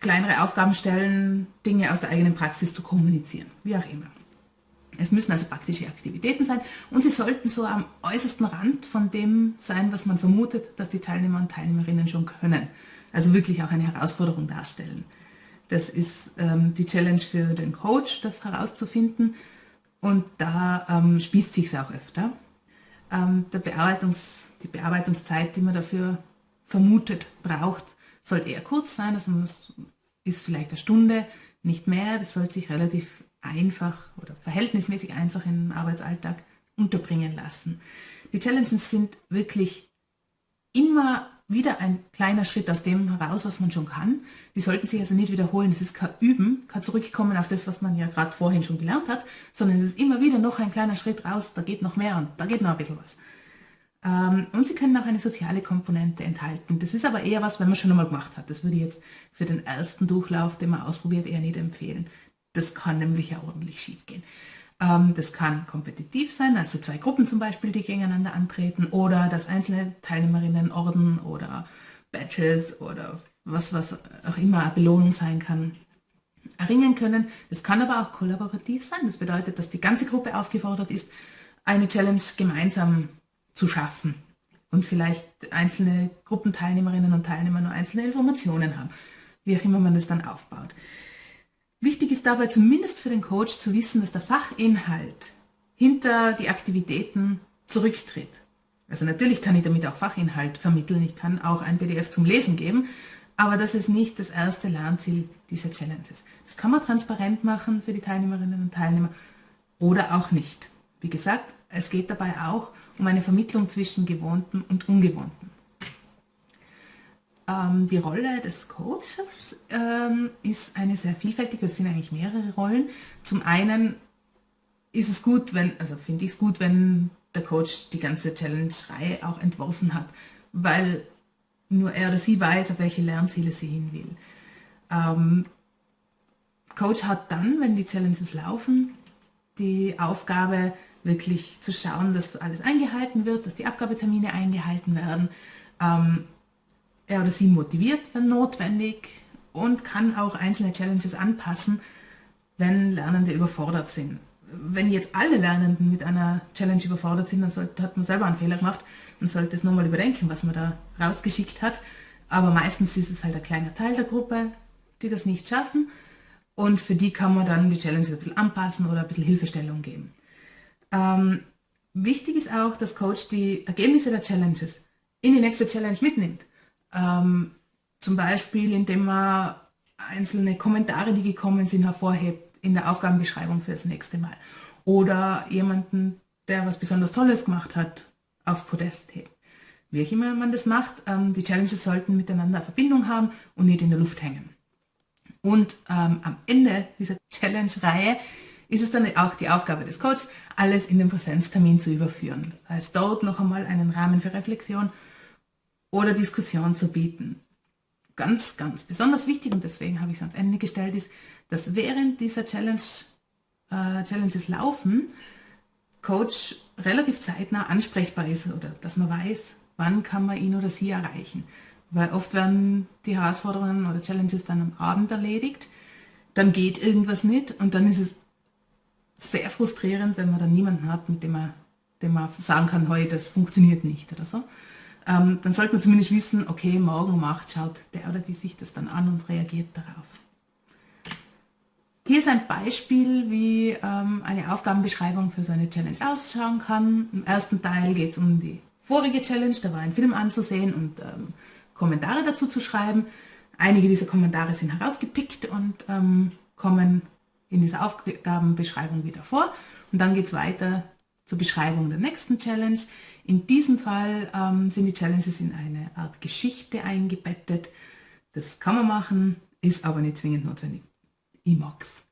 kleinere Aufgaben stellen, Dinge aus der eigenen Praxis zu kommunizieren, wie auch immer. Es müssen also praktische Aktivitäten sein und sie sollten so am äußersten Rand von dem sein, was man vermutet, dass die Teilnehmer und Teilnehmerinnen schon können. Also wirklich auch eine Herausforderung darstellen. Das ist ähm, die Challenge für den Coach, das herauszufinden und da ähm, spießt sich auch öfter. Ähm, der Bearbeitungs, die Bearbeitungszeit, die man dafür vermutet braucht, sollte eher kurz sein, also es ist vielleicht eine Stunde, nicht mehr. Das sollte sich relativ einfach oder verhältnismäßig einfach im Arbeitsalltag unterbringen lassen. Die Challenges sind wirklich immer wieder ein kleiner Schritt aus dem heraus, was man schon kann. Die sollten sich also nicht wiederholen. Das ist kein Üben, kein Zurückkommen auf das, was man ja gerade vorhin schon gelernt hat, sondern es ist immer wieder noch ein kleiner Schritt raus, da geht noch mehr und da geht noch ein bisschen was. Ähm, und sie können auch eine soziale Komponente enthalten. Das ist aber eher was, wenn man schon einmal gemacht hat. Das würde ich jetzt für den ersten Durchlauf, den man ausprobiert, eher nicht empfehlen. Das kann nämlich ja ordentlich schief gehen. Ähm, das kann kompetitiv sein, also zwei Gruppen zum Beispiel, die gegeneinander antreten oder dass einzelne Teilnehmerinnen Orden oder Badges oder was, was auch immer eine Belohnung sein kann, erringen können. Es kann aber auch kollaborativ sein. Das bedeutet, dass die ganze Gruppe aufgefordert ist, eine Challenge gemeinsam zu schaffen und vielleicht einzelne Gruppenteilnehmerinnen und Teilnehmer nur einzelne Informationen haben, wie auch immer man das dann aufbaut. Wichtig ist dabei zumindest für den Coach zu wissen, dass der Fachinhalt hinter die Aktivitäten zurücktritt. Also natürlich kann ich damit auch Fachinhalt vermitteln, ich kann auch ein PDF zum Lesen geben, aber das ist nicht das erste Lernziel dieser Challenges. Das kann man transparent machen für die Teilnehmerinnen und Teilnehmer oder auch nicht. Wie gesagt, es geht dabei auch um eine Vermittlung zwischen Gewohnten und Ungewohnten. Ähm, die Rolle des Coaches ähm, ist eine sehr vielfältige, es sind eigentlich mehrere Rollen. Zum einen ist es gut, wenn, also finde ich es gut, wenn der Coach die ganze Challenge-Reihe auch entworfen hat, weil nur er oder sie weiß, auf welche Lernziele sie hin will. Ähm, Coach hat dann, wenn die Challenges laufen, die Aufgabe, wirklich zu schauen, dass alles eingehalten wird, dass die Abgabetermine eingehalten werden. Ähm, er oder sie motiviert, wenn notwendig und kann auch einzelne Challenges anpassen, wenn Lernende überfordert sind. Wenn jetzt alle Lernenden mit einer Challenge überfordert sind, dann sollte, hat man selber einen Fehler gemacht und sollte es nochmal überdenken, was man da rausgeschickt hat. Aber meistens ist es halt ein kleiner Teil der Gruppe, die das nicht schaffen. und für die kann man dann die Challenges ein bisschen anpassen oder ein bisschen Hilfestellung geben. Ähm, wichtig ist auch, dass Coach die Ergebnisse der Challenges in die nächste Challenge mitnimmt. Ähm, zum Beispiel, indem man einzelne Kommentare, die gekommen sind, hervorhebt in der Aufgabenbeschreibung für das nächste Mal. Oder jemanden, der was besonders Tolles gemacht hat, aufs Podest hebt. Wie auch immer man das macht, ähm, die Challenges sollten miteinander Verbindung haben und nicht in der Luft hängen. Und ähm, am Ende dieser Challenge-Reihe ist es dann auch die Aufgabe des Coaches, alles in den Präsenztermin zu überführen. Heißt, dort noch einmal einen Rahmen für Reflexion oder Diskussion zu bieten. Ganz, ganz besonders wichtig, und deswegen habe ich es ans Ende gestellt, ist, dass während dieser Challenge, äh, Challenges laufen, Coach relativ zeitnah ansprechbar ist oder dass man weiß, wann kann man ihn oder sie erreichen. Weil oft werden die Herausforderungen oder Challenges dann am Abend erledigt, dann geht irgendwas nicht und dann ist es sehr frustrierend, wenn man dann niemanden hat, mit dem man, dem man sagen kann, hey, das funktioniert nicht oder so. Ähm, dann sollte man zumindest wissen, okay, morgen um 8 schaut der oder die sich das dann an und reagiert darauf. Hier ist ein Beispiel, wie ähm, eine Aufgabenbeschreibung für so eine Challenge ausschauen kann. Im ersten Teil geht es um die vorige Challenge, da war ein Film anzusehen und ähm, Kommentare dazu zu schreiben. Einige dieser Kommentare sind herausgepickt und ähm, kommen in dieser Aufgabenbeschreibung wieder vor. Und dann geht es weiter zur Beschreibung der nächsten Challenge. In diesem Fall ähm, sind die Challenges in eine Art Geschichte eingebettet. Das kann man machen, ist aber nicht zwingend notwendig. Ich mag's.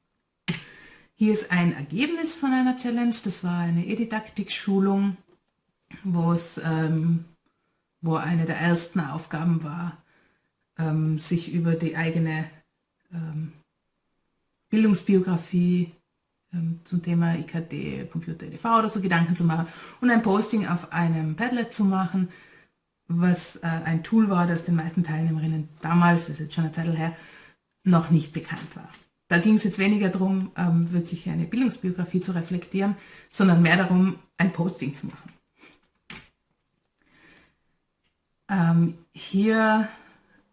Hier ist ein Ergebnis von einer Challenge. Das war eine E-Didaktik-Schulung, ähm, wo eine der ersten Aufgaben war, ähm, sich über die eigene ähm, Bildungsbiografie ähm, zum Thema IKT, Computer, EDV oder so Gedanken zu machen und ein Posting auf einem Padlet zu machen, was äh, ein Tool war, das den meisten Teilnehmerinnen damals, das ist jetzt schon eine Zeit her, noch nicht bekannt war. Da ging es jetzt weniger darum, ähm, wirklich eine Bildungsbiografie zu reflektieren, sondern mehr darum, ein Posting zu machen. Ähm, hier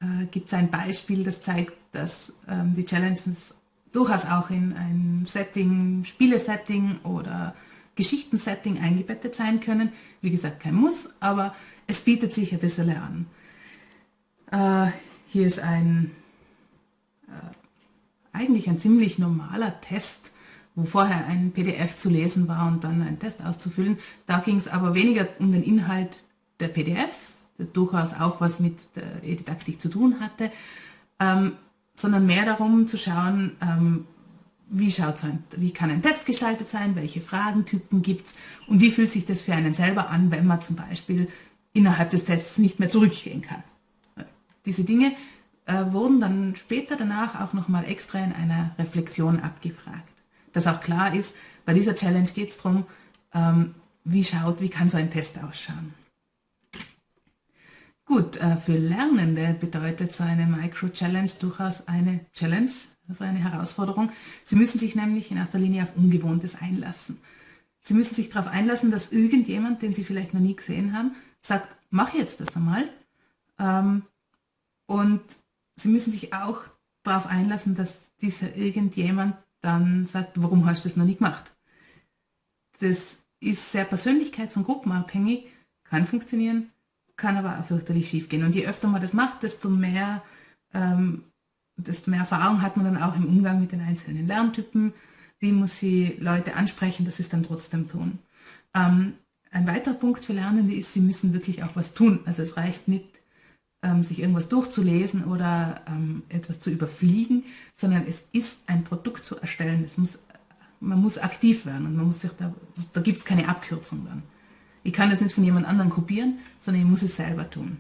äh, gibt es ein Beispiel, das zeigt, dass ähm, die Challenges durchaus auch in ein Setting, Spielesetting oder Geschichtensetting eingebettet sein können. Wie gesagt, kein Muss, aber es bietet sich ein bisschen an. Äh, hier ist ein äh, eigentlich ein ziemlich normaler Test, wo vorher ein PDF zu lesen war und dann ein Test auszufüllen. Da ging es aber weniger um den Inhalt der PDFs, der durchaus auch was mit der E-Didaktik zu tun hatte, ähm, sondern mehr darum zu schauen, ähm, wie, schaut so ein, wie kann ein Test gestaltet sein, welche Fragentypen gibt es und wie fühlt sich das für einen selber an, wenn man zum Beispiel innerhalb des Tests nicht mehr zurückgehen kann. Diese Dinge äh, wurden dann später danach auch nochmal extra in einer Reflexion abgefragt. Dass auch klar ist, bei dieser Challenge geht es darum, ähm, wie schaut, wie kann so ein Test ausschauen. Gut, äh, für Lernende bedeutet so eine Micro-Challenge durchaus eine Challenge, also eine Herausforderung. Sie müssen sich nämlich in erster Linie auf Ungewohntes einlassen. Sie müssen sich darauf einlassen, dass irgendjemand, den Sie vielleicht noch nie gesehen haben, sagt, mach jetzt das einmal. Ähm, und Sie müssen sich auch darauf einlassen, dass dieser irgendjemand dann sagt, warum hast du das noch nie gemacht? Das ist sehr persönlichkeits- und gruppenabhängig, kann funktionieren, kann aber auch fürchterlich schief gehen. Und je öfter man das macht, desto mehr, ähm, desto mehr Erfahrung hat man dann auch im Umgang mit den einzelnen Lerntypen. Wie muss sie Leute ansprechen, dass sie es dann trotzdem tun. Ähm, ein weiterer Punkt für Lernende ist, sie müssen wirklich auch was tun. Also es reicht nicht, ähm, sich irgendwas durchzulesen oder ähm, etwas zu überfliegen, sondern es ist ein Produkt zu erstellen. Es muss, man muss aktiv werden und man muss sich da, da gibt es keine Abkürzung dann. Ich kann das nicht von jemand anderem kopieren, sondern ich muss es selber tun.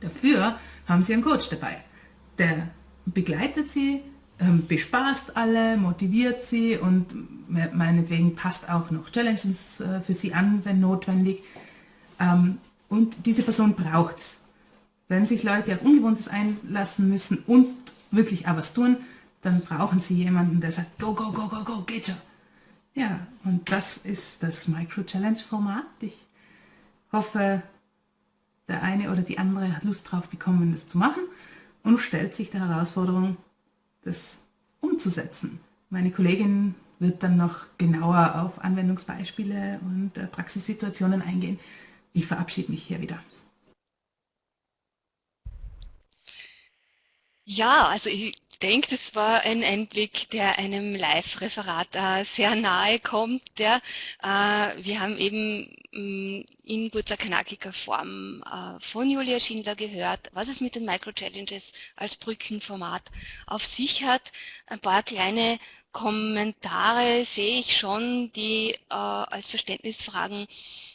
Dafür haben Sie einen Coach dabei. Der begleitet Sie, ähm, bespaßt alle, motiviert Sie und meinetwegen passt auch noch Challenges äh, für Sie an, wenn notwendig. Ähm, und diese Person braucht es. Wenn sich Leute auf Ungewohntes einlassen müssen und wirklich auch was tun, dann brauchen sie jemanden, der sagt, go, go, go, go, go, geht schon. Ja, und das ist das Micro-Challenge-Format. Ich hoffe, der eine oder die andere hat Lust drauf bekommen, das zu machen und stellt sich der Herausforderung, das umzusetzen. Meine Kollegin wird dann noch genauer auf Anwendungsbeispiele und äh, Praxissituationen eingehen. Ich verabschiede mich hier wieder. Ja, also ich denke, das war ein Einblick, der einem Live-Referat äh, sehr nahe kommt. Ja. Äh, wir haben eben mh, mm, in guter knackiger Form äh, von Julia Schindler gehört, was es mit den Micro-Challenges als Brückenformat auf sich hat. Ein paar kleine Kommentare sehe ich schon, die äh, als Verständnisfragen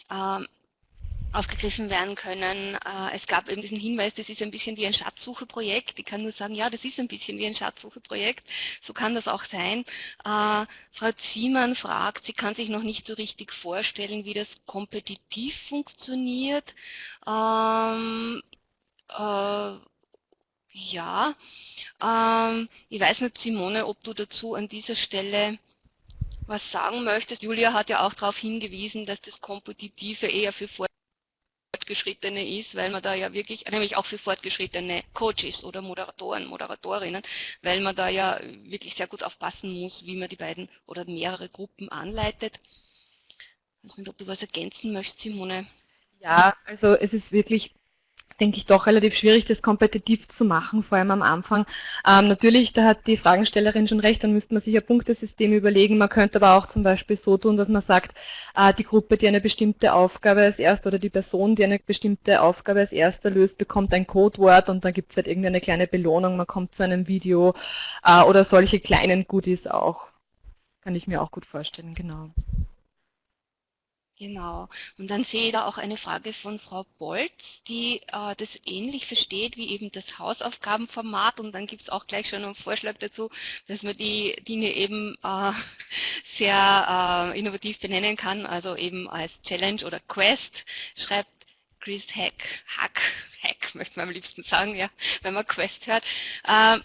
äh, aufgegriffen werden können. Äh, es gab eben diesen Hinweis, das ist ein bisschen wie ein Schatzsucheprojekt. Ich kann nur sagen, ja, das ist ein bisschen wie ein Schatzsucheprojekt. So kann das auch sein. Äh, Frau Ziemann fragt, sie kann sich noch nicht so richtig vorstellen, wie das kompetitiv funktioniert. Ähm, äh, ja, ähm, ich weiß nicht, Simone, ob du dazu an dieser Stelle was sagen möchtest. Julia hat ja auch darauf hingewiesen, dass das Kompetitive eher für Fortgeschrittene ist, weil man da ja wirklich, nämlich auch für fortgeschrittene Coaches oder Moderatoren, Moderatorinnen, weil man da ja wirklich sehr gut aufpassen muss, wie man die beiden oder mehrere Gruppen anleitet. Ich weiß nicht, ob du was ergänzen möchtest, Simone. Ja, also es ist wirklich denke ich, doch relativ schwierig, das kompetitiv zu machen, vor allem am Anfang. Ähm, natürlich, da hat die Fragestellerin schon recht, dann müsste man sich ein Punktesystem überlegen. Man könnte aber auch zum Beispiel so tun, dass man sagt, äh, die Gruppe, die eine bestimmte Aufgabe als erster oder die Person, die eine bestimmte Aufgabe als erster löst, bekommt ein Codewort und dann gibt es halt irgendeine kleine Belohnung, man kommt zu einem Video äh, oder solche kleinen Goodies auch. Kann ich mir auch gut vorstellen, genau. Genau. Und dann sehe ich da auch eine Frage von Frau Bolz, die äh, das ähnlich versteht wie eben das Hausaufgabenformat. Und dann gibt es auch gleich schon einen Vorschlag dazu, dass man die Dinge eben äh, sehr äh, innovativ benennen kann, also eben als Challenge oder Quest. Schreibt Chris Hack, Hack, Hack möchte man am liebsten sagen, ja, wenn man Quest hört. Ähm,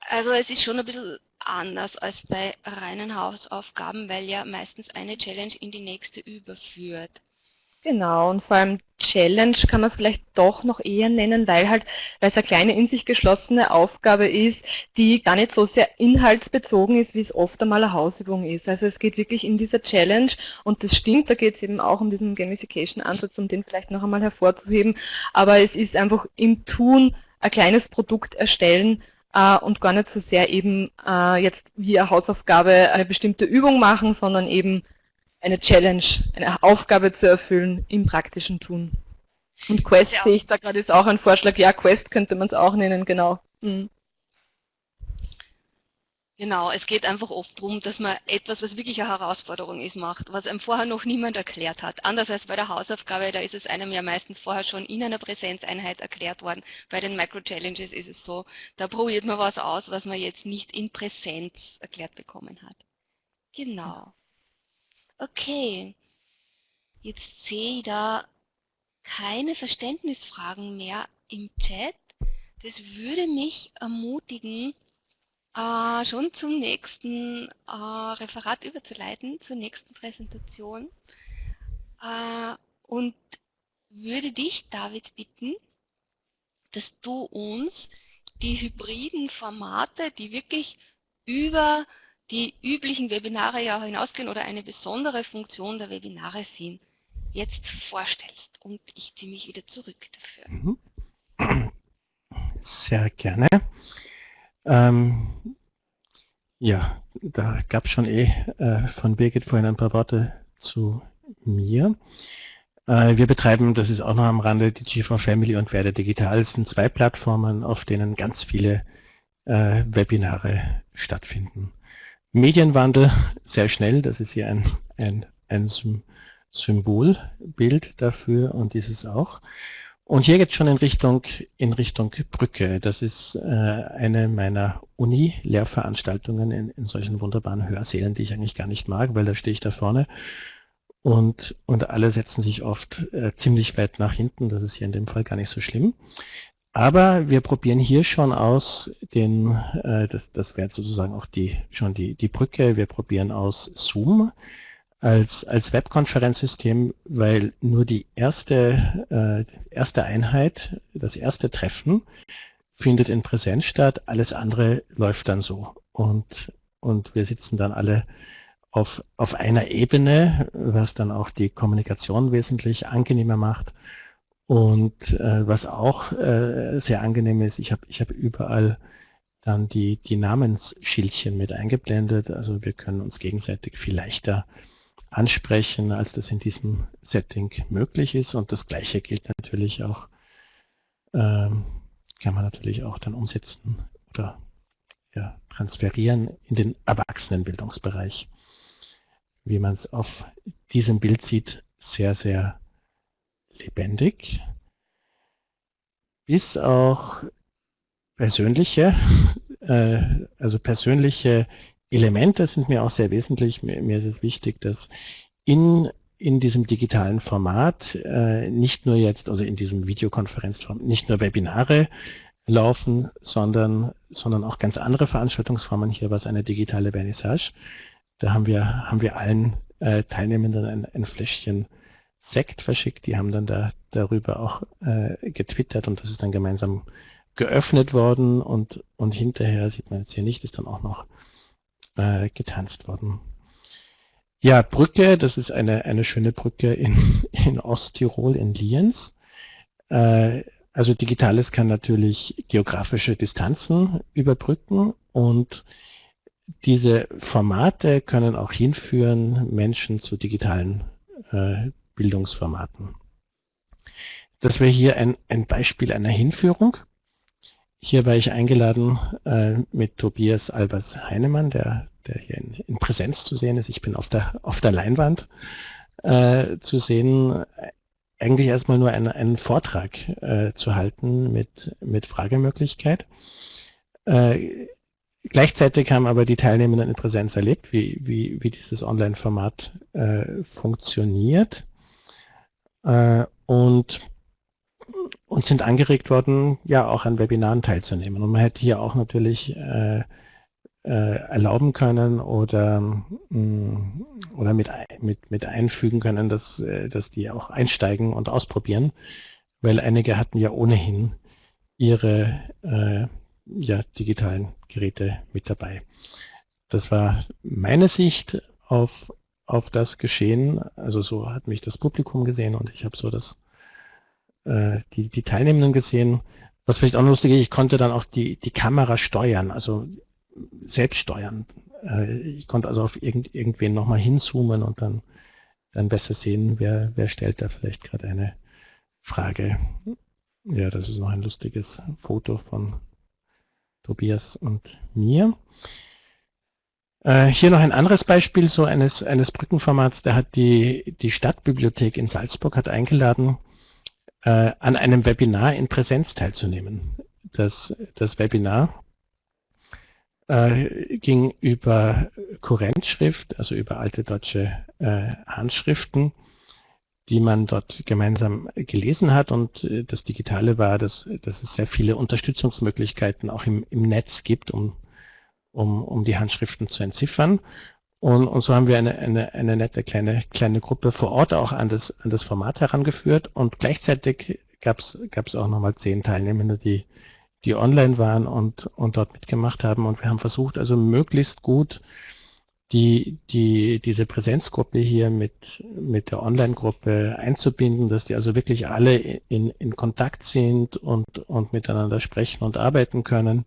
also es ist schon ein bisschen anders als bei reinen Hausaufgaben, weil ja meistens eine Challenge in die nächste überführt. Genau, und vor allem Challenge kann man vielleicht doch noch eher nennen, weil halt, weil es eine kleine in sich geschlossene Aufgabe ist, die gar nicht so sehr inhaltsbezogen ist, wie es oft einmal eine Hausübung ist. Also es geht wirklich in dieser Challenge und das stimmt, da geht es eben auch um diesen Gamification-Ansatz, um den vielleicht noch einmal hervorzuheben, aber es ist einfach im Tun ein kleines Produkt erstellen, äh, und gar nicht so sehr eben äh, jetzt wie eine Hausaufgabe eine bestimmte Übung machen, sondern eben eine Challenge, eine Aufgabe zu erfüllen im praktischen Tun. Und Quest ja. sehe ich da gerade ist auch ein Vorschlag, ja Quest könnte man es auch nennen, genau. Mhm. Genau, es geht einfach oft darum, dass man etwas, was wirklich eine Herausforderung ist, macht, was einem vorher noch niemand erklärt hat. Anders als bei der Hausaufgabe, da ist es einem ja meistens vorher schon in einer Präsenzeinheit erklärt worden. Bei den Micro-Challenges ist es so, da probiert man was aus, was man jetzt nicht in Präsenz erklärt bekommen hat. Genau. Okay, jetzt sehe ich da keine Verständnisfragen mehr im Chat. Das würde mich ermutigen, äh, schon zum nächsten äh, Referat überzuleiten, zur nächsten Präsentation. Äh, und würde dich, David, bitten, dass du uns die hybriden Formate, die wirklich über die üblichen Webinare ja hinausgehen oder eine besondere Funktion der Webinare sind, jetzt vorstellst. Und ich ziehe mich wieder zurück dafür. Mhm. Sehr gerne. Ähm, ja, da gab es schon eh äh, von Birgit vorhin ein paar Worte zu mir. Äh, wir betreiben, das ist auch noch am Rande, die G4 Family und Werde Digital. Es sind zwei Plattformen, auf denen ganz viele äh, Webinare stattfinden. Medienwandel sehr schnell, das ist hier ein, ein, ein Symbolbild dafür und dieses auch. Und hier geht es schon in Richtung, in Richtung Brücke. Das ist äh, eine meiner Uni-Lehrveranstaltungen in, in solchen wunderbaren Hörsälen, die ich eigentlich gar nicht mag, weil da stehe ich da vorne und, und alle setzen sich oft äh, ziemlich weit nach hinten. Das ist hier in dem Fall gar nicht so schlimm. Aber wir probieren hier schon aus, den, äh, das, das wäre sozusagen auch die, schon die, die Brücke, wir probieren aus Zoom als, als Webkonferenzsystem, weil nur die erste, äh, erste Einheit, das erste Treffen findet in Präsenz statt, alles andere läuft dann so und, und wir sitzen dann alle auf, auf einer Ebene, was dann auch die Kommunikation wesentlich angenehmer macht. Und äh, was auch äh, sehr angenehm ist, ich habe ich hab überall dann die, die Namensschildchen mit eingeblendet. Also wir können uns gegenseitig viel leichter ansprechen, als das in diesem Setting möglich ist. Und das Gleiche gilt natürlich auch, ähm, kann man natürlich auch dann umsetzen oder ja, transferieren in den Erwachsenenbildungsbereich. Wie man es auf diesem Bild sieht, sehr, sehr lebendig. Bis auch persönliche, äh, also persönliche Elemente sind mir auch sehr wesentlich. Mir, mir ist es wichtig, dass in, in diesem digitalen Format äh, nicht nur jetzt, also in diesem Videokonferenzformat, nicht nur Webinare laufen, sondern, sondern auch ganz andere Veranstaltungsformen. Hier war es eine digitale Vernissage. Da haben wir, haben wir allen äh, Teilnehmenden ein, ein Fläschchen Sekt verschickt. Die haben dann da, darüber auch äh, getwittert und das ist dann gemeinsam geöffnet worden und, und hinterher, sieht man jetzt hier nicht, ist dann auch noch äh, getanzt worden. Ja, Brücke, das ist eine, eine schöne Brücke in, in Osttirol, in Lienz. Äh, also Digitales kann natürlich geografische Distanzen überbrücken und diese Formate können auch hinführen Menschen zu digitalen äh, Bildungsformaten. Das wäre hier ein, ein Beispiel einer Hinführung. Hier war ich eingeladen äh, mit Tobias Albers Heinemann, der, der hier in, in, Präsenz zu sehen ist. Ich bin auf der, auf der Leinwand äh, zu sehen, eigentlich erstmal nur einen, einen Vortrag äh, zu halten mit, mit Fragemöglichkeit. Äh, gleichzeitig haben aber die Teilnehmenden in Präsenz erlebt, wie, wie, wie dieses Online-Format äh, funktioniert äh, und, und sind angeregt worden, ja auch an Webinaren teilzunehmen. Und man hätte hier auch natürlich äh, äh, erlauben können oder, mh, mm, oder mit, mit, mit einfügen können, dass, äh, dass die auch einsteigen und ausprobieren, weil einige hatten ja ohnehin ihre äh, ja, digitalen Geräte mit dabei. Das war meine Sicht auf, auf das Geschehen. Also so hat mich das Publikum gesehen und ich habe so das, äh, die, die Teilnehmenden gesehen. Was vielleicht auch lustig ist, ich konnte dann auch die, die Kamera steuern, also selbst steuern. Äh, ich konnte also auf irgend, irgendwen nochmal hinzoomen und dann, dann besser sehen, wer, wer stellt da vielleicht gerade eine Frage. Ja, das ist noch ein lustiges Foto von Tobias und mir. Äh, hier noch ein anderes Beispiel so eines, eines Brückenformats. Da hat die, die Stadtbibliothek in Salzburg hat eingeladen, äh, an einem Webinar in Präsenz teilzunehmen. Das, das Webinar äh, ging über Kurrentschrift, also über alte deutsche äh, Handschriften, die man dort gemeinsam gelesen hat. Und äh, das Digitale war, dass, dass es sehr viele Unterstützungsmöglichkeiten auch im, im Netz gibt, um um, um die Handschriften zu entziffern. Und, und so haben wir eine, eine, eine nette kleine, kleine Gruppe vor Ort auch an das, an das Format herangeführt und gleichzeitig gab es auch nochmal zehn Teilnehmende, die, die online waren und, und dort mitgemacht haben. Und wir haben versucht, also möglichst gut die, die, diese Präsenzgruppe hier mit, mit der Online-Gruppe einzubinden, dass die also wirklich alle in, in Kontakt sind und, und miteinander sprechen und arbeiten können.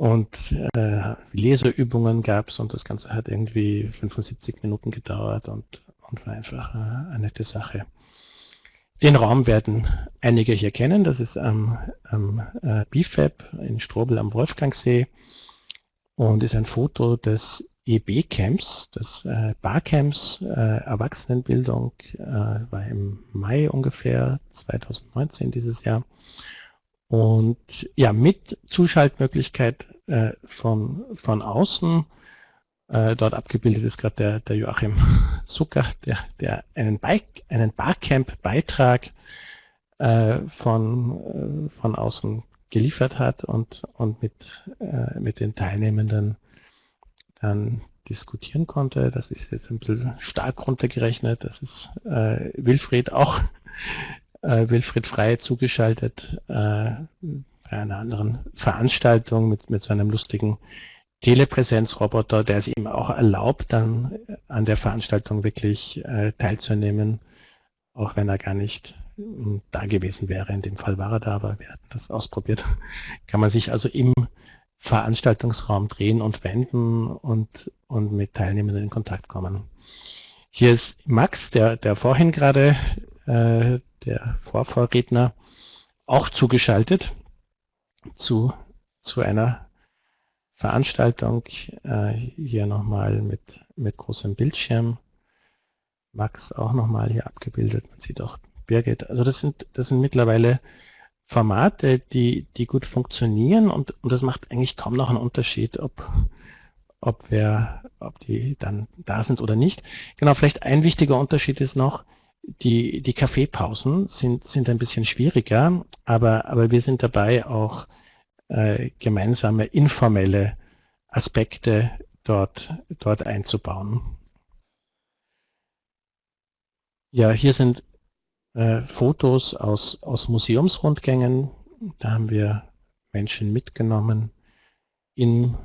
Und äh, Leseübungen gab es und das Ganze hat irgendwie 75 Minuten gedauert und, und war einfach äh, eine nette Sache. Den Raum werden einige hier kennen, das ist am, am äh, BIFAB in Strobel am Wolfgangsee und ist ein Foto des EB-Camps, des äh, Barcamps äh, Erwachsenenbildung, äh, war im Mai ungefähr 2019 dieses Jahr. Und ja, mit Zuschaltmöglichkeit äh, von, von außen, äh, dort abgebildet ist gerade der, der Joachim Zucker, der, der einen, einen Barcamp-Beitrag äh, von, äh, von außen geliefert hat und, und mit, äh, mit den Teilnehmenden dann diskutieren konnte. Das ist jetzt ein bisschen stark runtergerechnet. Das ist äh, Wilfried auch Wilfried Frey zugeschaltet äh, bei einer anderen Veranstaltung mit, mit so einem lustigen Telepräsenzroboter, der es ihm auch erlaubt, dann an der Veranstaltung wirklich äh, teilzunehmen, auch wenn er gar nicht hm, da gewesen wäre. In dem Fall war er da, aber wir hatten das ausprobiert. Kann man sich also im Veranstaltungsraum drehen und wenden und, und mit Teilnehmenden in Kontakt kommen. Hier ist Max, der, der vorhin gerade, äh, der Vorvorredner, auch zugeschaltet zu, zu einer Veranstaltung. Äh, hier nochmal mit, mit großem Bildschirm. Max auch nochmal hier abgebildet. Man sieht auch Birgit. Also das sind, das sind mittlerweile Formate, die, die gut funktionieren und, und das macht eigentlich kaum noch einen Unterschied, ob, ob, wir, ob die dann da sind oder nicht. Genau, vielleicht ein wichtiger Unterschied ist noch, die, die Kaffeepausen sind, sind ein bisschen schwieriger, aber, aber wir sind dabei auch äh, gemeinsame informelle Aspekte dort, dort einzubauen. Ja, hier sind äh, Fotos aus, aus Museumsrundgängen. Da haben wir Menschen mitgenommen in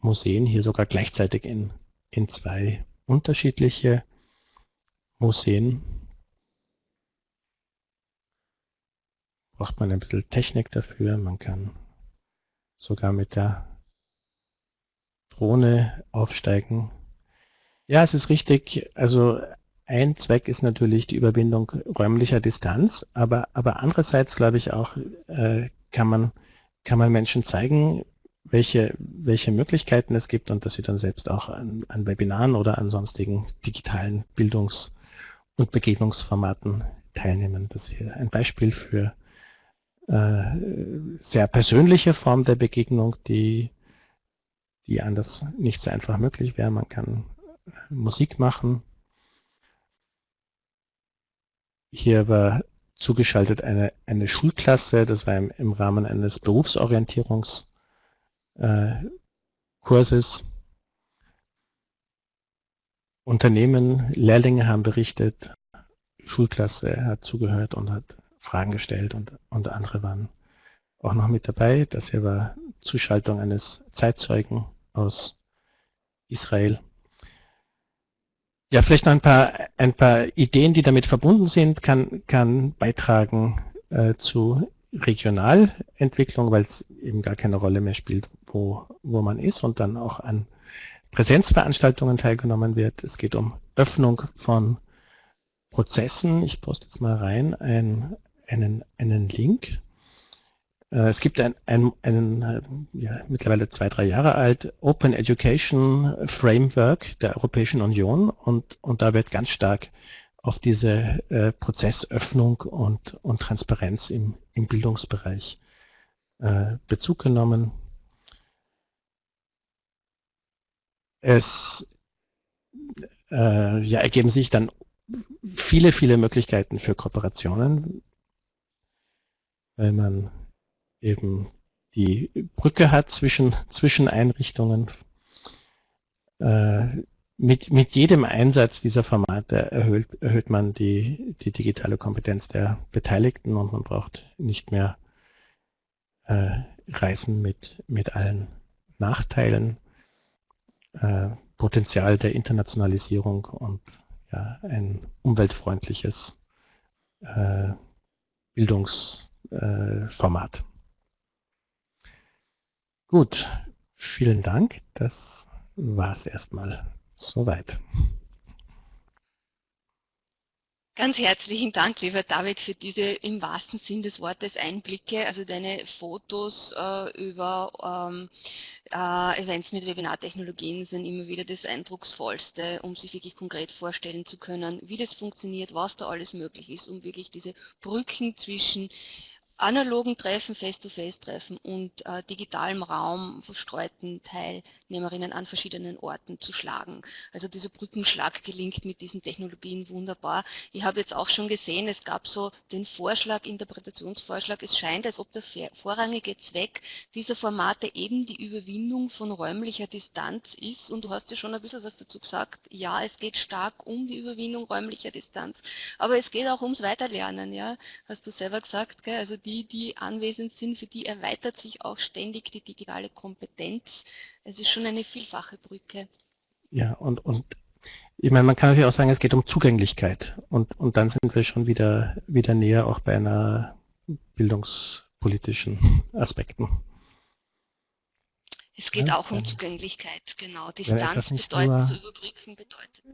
Museen, hier sogar gleichzeitig in, in zwei unterschiedliche Museen. Braucht man ein bisschen Technik dafür. Man kann sogar mit der Drohne aufsteigen. Ja, es ist richtig. Also ein Zweck ist natürlich die Überwindung räumlicher Distanz, aber, aber andererseits glaube ich auch, äh, kann, man, kann man Menschen zeigen, welche, welche Möglichkeiten es gibt und dass sie dann selbst auch an, an Webinaren oder an sonstigen digitalen Bildungs- und Begegnungsformaten teilnehmen. Das ist ein Beispiel für sehr persönliche Form der Begegnung, die, die anders nicht so einfach möglich wäre. Man kann Musik machen, hier war zugeschaltet eine, eine Schulklasse, das war im, im Rahmen eines Berufsorientierungskurses. Äh, Unternehmen, Lehrlinge haben berichtet, Schulklasse hat zugehört und hat Fragen gestellt und, und andere waren auch noch mit dabei. Das hier war Zuschaltung eines Zeitzeugen aus Israel. Ja, vielleicht noch ein paar, ein paar Ideen, die damit verbunden sind, kann, kann beitragen äh, zu Regionalentwicklung, weil es eben gar keine Rolle mehr spielt, wo, wo man ist und dann auch an Präsenzveranstaltungen teilgenommen wird. Es geht um Öffnung von Prozessen. Ich poste jetzt mal rein ein, einen, einen Link. Äh, es gibt ein, ein, einen, äh, ja, mittlerweile zwei, drei Jahre alt, Open Education Framework der Europäischen Union und, und da wird ganz stark auf diese äh, Prozessöffnung und, und Transparenz im, im Bildungsbereich äh, Bezug genommen. Es äh, ja, ergeben sich dann viele, viele Möglichkeiten für Kooperationen, weil man eben die Brücke hat zwischen, zwischen Einrichtungen. Äh, mit, mit jedem Einsatz dieser Formate erhöht, erhöht man die, die digitale Kompetenz der Beteiligten und man braucht nicht mehr äh, Reisen mit, mit allen Nachteilen, äh, Potenzial der Internationalisierung und ja, ein umweltfreundliches äh, Bildungsformat. Gut, vielen Dank. Das war es erstmal soweit. Ganz herzlichen Dank, lieber David, für diese im wahrsten Sinn des Wortes Einblicke, also deine Fotos äh, über ähm, äh, Events mit Webinartechnologien sind immer wieder das Eindrucksvollste, um sich wirklich konkret vorstellen zu können, wie das funktioniert, was da alles möglich ist, um wirklich diese Brücken zwischen analogen Treffen, Face-to-Face-Treffen und äh, digitalem Raum verstreuten Teilnehmerinnen an verschiedenen Orten zu schlagen. Also dieser Brückenschlag gelingt mit diesen Technologien wunderbar. Ich habe jetzt auch schon gesehen, es gab so den Vorschlag, Interpretationsvorschlag, es scheint, als ob der vorrangige Zweck dieser Formate eben die Überwindung von räumlicher Distanz ist und du hast ja schon ein bisschen was dazu gesagt, ja, es geht stark um die Überwindung räumlicher Distanz, aber es geht auch ums Weiterlernen, ja, hast du selber gesagt, gell? also die die, die anwesend sind, für die erweitert sich auch ständig die digitale Kompetenz. Es ist schon eine vielfache Brücke. Ja, und, und ich meine, man kann natürlich auch sagen, es geht um Zugänglichkeit. Und, und dann sind wir schon wieder, wieder näher auch bei einer bildungspolitischen Aspekten. Es geht ja, auch um Zugänglichkeit, genau. Distanz bedeutet, zu überbrücken bedeutet.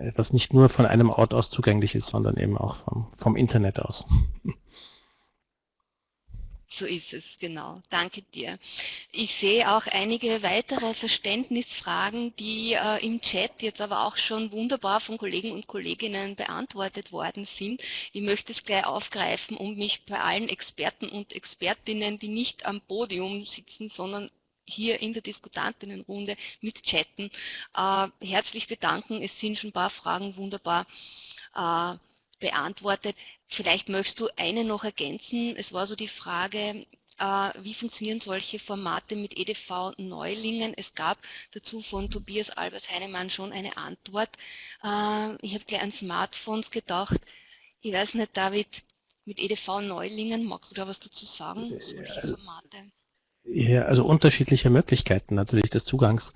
Ja. Etwas nicht nur von einem Ort aus zugänglich ist, sondern eben auch vom, vom Internet aus. So ist es, genau. Danke dir. Ich sehe auch einige weitere Verständnisfragen, die äh, im Chat jetzt aber auch schon wunderbar von Kollegen und Kolleginnen beantwortet worden sind. Ich möchte es gleich aufgreifen, um mich bei allen Experten und Expertinnen, die nicht am Podium sitzen, sondern hier in der Diskutantinnenrunde mit chatten, äh, herzlich bedanken. Es sind schon ein paar Fragen wunderbar äh, beantwortet. Vielleicht möchtest du eine noch ergänzen. Es war so die Frage, äh, wie funktionieren solche Formate mit EDV-Neulingen? Es gab dazu von Tobias Albert Heinemann schon eine Antwort. Äh, ich habe gleich an Smartphones gedacht. Ich weiß nicht, David, mit EDV-Neulingen, magst du da was dazu sagen? Solche Formate? Ja, also unterschiedliche Möglichkeiten natürlich des Zugangs.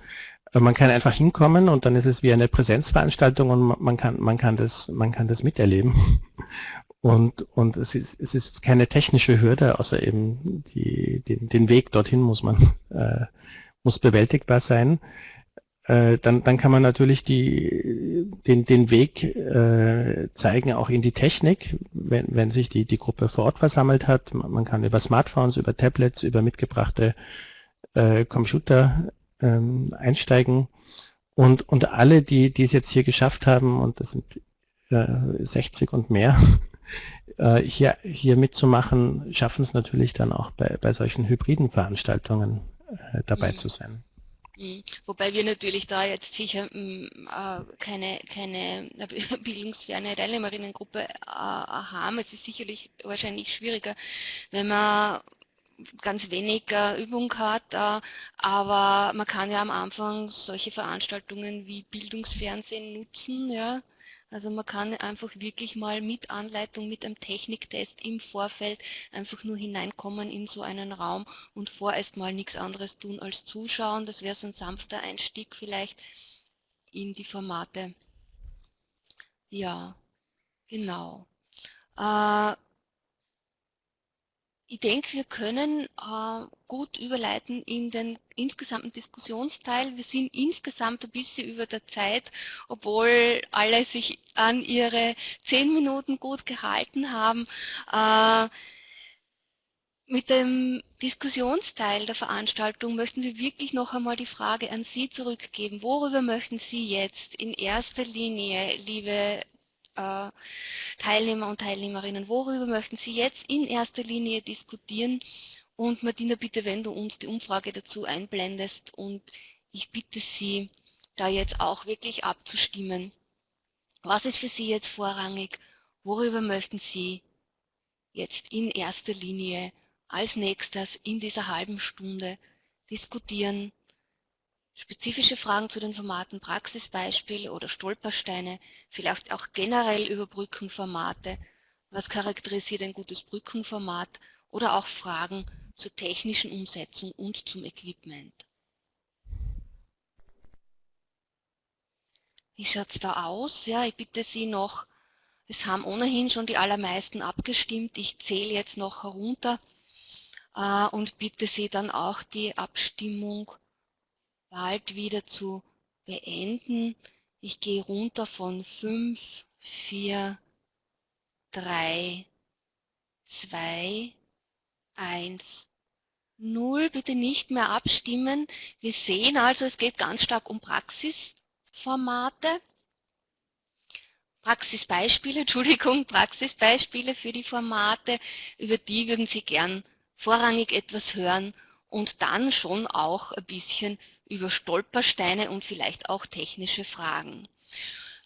Äh, man kann einfach hinkommen und dann ist es wie eine Präsenzveranstaltung und man kann, man kann, das, man kann das miterleben. Und, und es, ist, es ist keine technische Hürde, außer eben die, den, den Weg dorthin muss man äh, muss bewältigbar sein. Äh, dann, dann kann man natürlich die, den, den Weg äh, zeigen, auch in die Technik, wenn, wenn sich die, die Gruppe vor Ort versammelt hat. Man kann über Smartphones, über Tablets, über mitgebrachte äh, Computer ähm, einsteigen. Und, und alle, die, die es jetzt hier geschafft haben, und das sind äh, 60 und mehr, äh, hier, hier mitzumachen, schaffen es natürlich dann auch bei, bei solchen hybriden Veranstaltungen äh, dabei mhm. zu sein. Mhm. Wobei wir natürlich da jetzt sicher mm, äh, keine, keine bildungsferne Teilnehmerinnengruppe äh, haben. Es ist sicherlich wahrscheinlich schwieriger, wenn man ganz wenig äh, Übung hat, äh, aber man kann ja am Anfang solche Veranstaltungen wie Bildungsfernsehen nutzen, ja. Also man kann einfach wirklich mal mit Anleitung, mit einem Techniktest im Vorfeld einfach nur hineinkommen in so einen Raum und vorerst mal nichts anderes tun als zuschauen. Das wäre so ein sanfter Einstieg vielleicht in die Formate. Ja, genau. Äh, ich denke, wir können äh, gut überleiten in den insgesamten Diskussionsteil. Wir sind insgesamt ein bisschen über der Zeit, obwohl alle sich an ihre zehn Minuten gut gehalten haben. Äh, mit dem Diskussionsteil der Veranstaltung möchten wir wirklich noch einmal die Frage an Sie zurückgeben. Worüber möchten Sie jetzt in erster Linie, liebe äh, Teilnehmer und Teilnehmerinnen, worüber möchten Sie jetzt in erster Linie diskutieren? Und Martina, bitte, wenn du uns die Umfrage dazu einblendest und ich bitte Sie, da jetzt auch wirklich abzustimmen. Was ist für Sie jetzt vorrangig? Worüber möchten Sie jetzt in erster Linie als nächstes in dieser halben Stunde diskutieren? Spezifische Fragen zu den Formaten, Praxisbeispiele oder Stolpersteine, vielleicht auch generell über Brückenformate, was charakterisiert ein gutes Brückenformat oder auch Fragen zur technischen Umsetzung und zum Equipment. Wie schaut es da aus? Ja, ich bitte Sie noch, es haben ohnehin schon die allermeisten abgestimmt. Ich zähle jetzt noch herunter äh, und bitte Sie dann auch die Abstimmung bald wieder zu beenden. Ich gehe runter von 5, 4, 3, 2, 1, 0. Bitte nicht mehr abstimmen. Wir sehen also, es geht ganz stark um Praxisformate. Praxisbeispiele, Entschuldigung, Praxisbeispiele für die Formate, über die würden Sie gern vorrangig etwas hören und dann schon auch ein bisschen über Stolpersteine und vielleicht auch technische Fragen.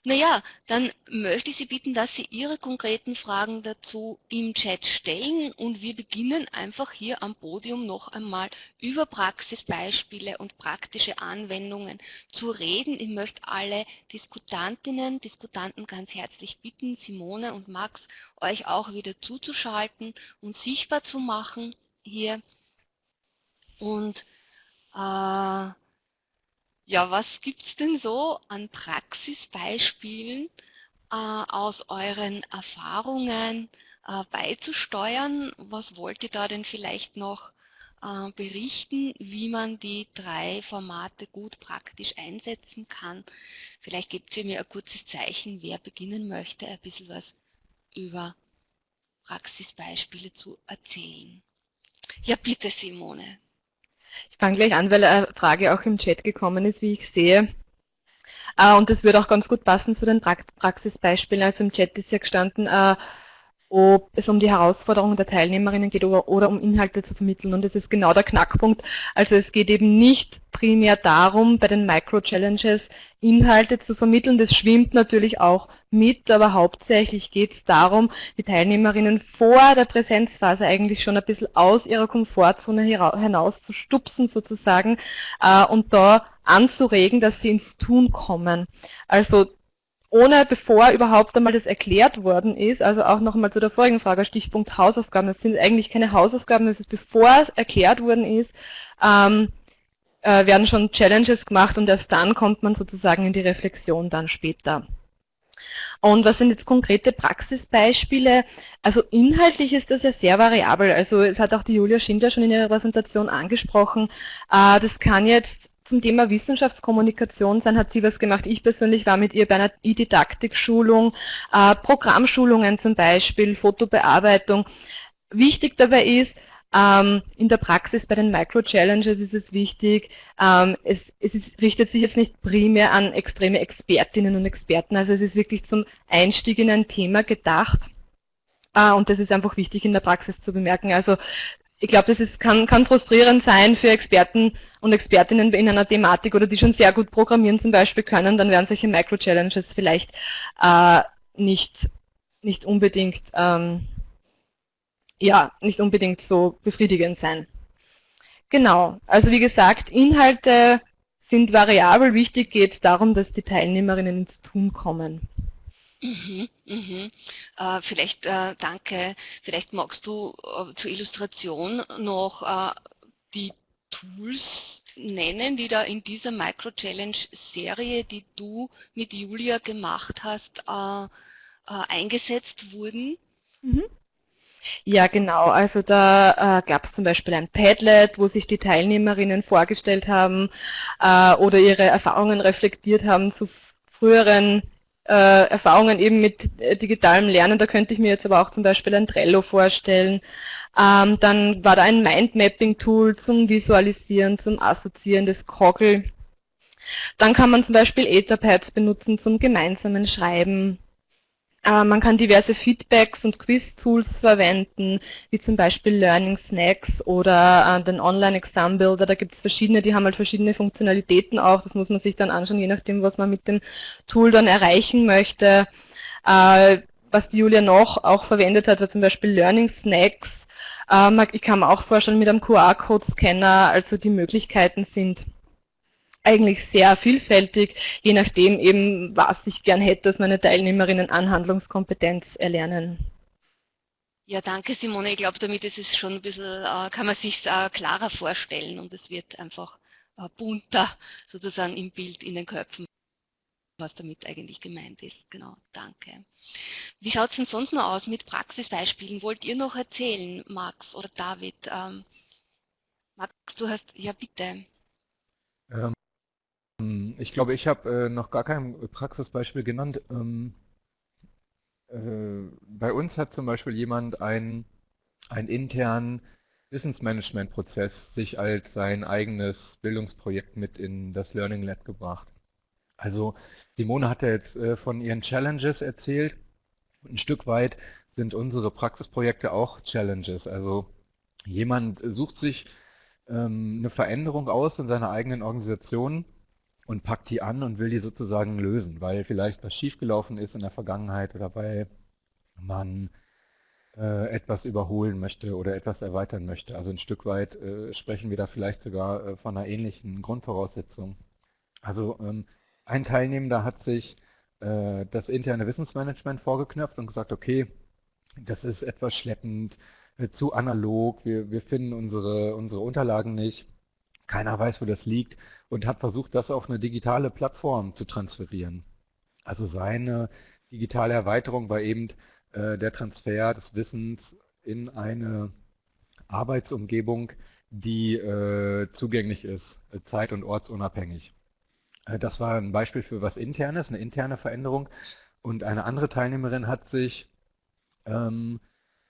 Naja, dann möchte ich Sie bitten, dass Sie Ihre konkreten Fragen dazu im Chat stellen und wir beginnen einfach hier am Podium noch einmal über Praxisbeispiele und praktische Anwendungen zu reden. Ich möchte alle Diskutantinnen, Diskutanten ganz herzlich bitten, Simone und Max, euch auch wieder zuzuschalten und sichtbar zu machen hier. Und äh, ja, was gibt es denn so an Praxisbeispielen äh, aus euren Erfahrungen äh, beizusteuern? Was wollt ihr da denn vielleicht noch äh, berichten, wie man die drei Formate gut praktisch einsetzen kann? Vielleicht gebt ihr mir ein kurzes Zeichen, wer beginnen möchte, ein bisschen was über Praxisbeispiele zu erzählen. Ja, bitte Simone. Ich fange gleich an, weil eine Frage auch im Chat gekommen ist, wie ich sehe. Äh, und das würde auch ganz gut passen zu den Praxisbeispielen. Also im Chat ist ja gestanden, äh, ob es um die Herausforderungen der Teilnehmerinnen geht oder, oder um Inhalte zu vermitteln. Und das ist genau der Knackpunkt. Also es geht eben nicht primär darum, bei den Micro-Challenges Inhalte zu vermitteln. Das schwimmt natürlich auch mit, aber hauptsächlich geht es darum, die Teilnehmerinnen vor der Präsenzphase eigentlich schon ein bisschen aus ihrer Komfortzone hinaus zu stupsen sozusagen äh, und da anzuregen, dass sie ins Tun kommen. Also ohne bevor überhaupt einmal das erklärt worden ist, also auch nochmal zu der vorigen Frage, Stichpunkt Hausaufgaben, das sind eigentlich keine Hausaufgaben, das ist bevor es erklärt worden ist, ähm, äh, werden schon Challenges gemacht und erst dann kommt man sozusagen in die Reflexion dann später. Und was sind jetzt konkrete Praxisbeispiele? Also inhaltlich ist das ja sehr variabel. Also es hat auch die Julia Schindler schon in ihrer Präsentation angesprochen. Äh, das kann jetzt zum Thema Wissenschaftskommunikation sein, hat sie was gemacht. Ich persönlich war mit ihr bei einer E-Didaktik-Schulung, äh, Programmschulungen zum Beispiel, Fotobearbeitung. Wichtig dabei ist, ähm, in der Praxis bei den Micro-Challenges ist es wichtig, ähm, es, es ist, richtet sich jetzt nicht primär an extreme Expertinnen und Experten, also es ist wirklich zum Einstieg in ein Thema gedacht. Äh, und das ist einfach wichtig in der Praxis zu bemerken. Also ich glaube, das ist, kann, kann frustrierend sein für Experten und Expertinnen in einer Thematik oder die schon sehr gut programmieren zum Beispiel können, dann werden solche Micro-Challenges vielleicht äh, nicht, nicht unbedingt ähm, ja, nicht unbedingt so befriedigend sein. Genau, also wie gesagt, Inhalte sind variabel. Wichtig geht es darum, dass die Teilnehmerinnen ins Tun kommen. Mhm, mhm. Äh, vielleicht, äh, danke, vielleicht magst du äh, zur Illustration noch äh, die Tools nennen, die da in dieser Micro-Challenge-Serie, die du mit Julia gemacht hast, äh, äh, eingesetzt wurden. Mhm. Ja, genau. Also da äh, gab es zum Beispiel ein Padlet, wo sich die Teilnehmerinnen vorgestellt haben äh, oder ihre Erfahrungen reflektiert haben zu früheren äh, Erfahrungen eben mit äh, digitalem Lernen. Da könnte ich mir jetzt aber auch zum Beispiel ein Trello vorstellen. Ähm, dann war da ein Mindmapping-Tool zum Visualisieren, zum Assoziieren des Kogel. Dann kann man zum Beispiel Etherpads benutzen zum gemeinsamen Schreiben. Äh, man kann diverse Feedbacks und Quiz-Tools verwenden, wie zum Beispiel Learning Snacks oder äh, den Online-Exam Builder. Da gibt es verschiedene, die haben halt verschiedene Funktionalitäten auch. Das muss man sich dann anschauen, je nachdem, was man mit dem Tool dann erreichen möchte. Äh, was die Julia noch auch verwendet hat, war zum Beispiel Learning Snacks. Ich kann mir auch vorstellen, mit einem QR-Code-Scanner, also die Möglichkeiten sind eigentlich sehr vielfältig, je nachdem eben, was ich gern hätte, dass meine Teilnehmerinnen an Handlungskompetenz erlernen. Ja, danke Simone. Ich glaube, damit ist es schon ein bisschen, äh, kann man sich äh, klarer vorstellen und es wird einfach äh, bunter sozusagen im Bild in den Köpfen, was damit eigentlich gemeint ist. Genau, danke. Wie schaut es denn sonst noch aus mit Praxisbeispielen? Wollt ihr noch erzählen, Max oder David? Ähm, Max, du hast, ja bitte. Ähm, hm, ich glaube, ich habe äh, noch gar kein Praxisbeispiel genannt. Ähm, äh, bei uns hat zum Beispiel jemand einen, einen internen Wissensmanagement-Prozess sich als sein eigenes Bildungsprojekt mit in das Learning Lab gebracht. Also Simone hat ja jetzt äh, von ihren Challenges erzählt. Ein Stück weit sind unsere Praxisprojekte auch Challenges. Also jemand sucht sich ähm, eine Veränderung aus in seiner eigenen Organisation und packt die an und will die sozusagen lösen, weil vielleicht was schiefgelaufen ist in der Vergangenheit oder weil man äh, etwas überholen möchte oder etwas erweitern möchte. Also ein Stück weit äh, sprechen wir da vielleicht sogar äh, von einer ähnlichen Grundvoraussetzung. Also ähm, ein Teilnehmender hat sich äh, das interne Wissensmanagement vorgeknöpft und gesagt, okay, das ist etwas schleppend, äh, zu analog, wir, wir finden unsere, unsere Unterlagen nicht, keiner weiß, wo das liegt und hat versucht, das auf eine digitale Plattform zu transferieren. Also seine digitale Erweiterung war eben äh, der Transfer des Wissens in eine Arbeitsumgebung, die äh, zugänglich ist, äh, zeit- und ortsunabhängig. Das war ein Beispiel für was Internes, eine interne Veränderung. Und eine andere Teilnehmerin hat sich ähm,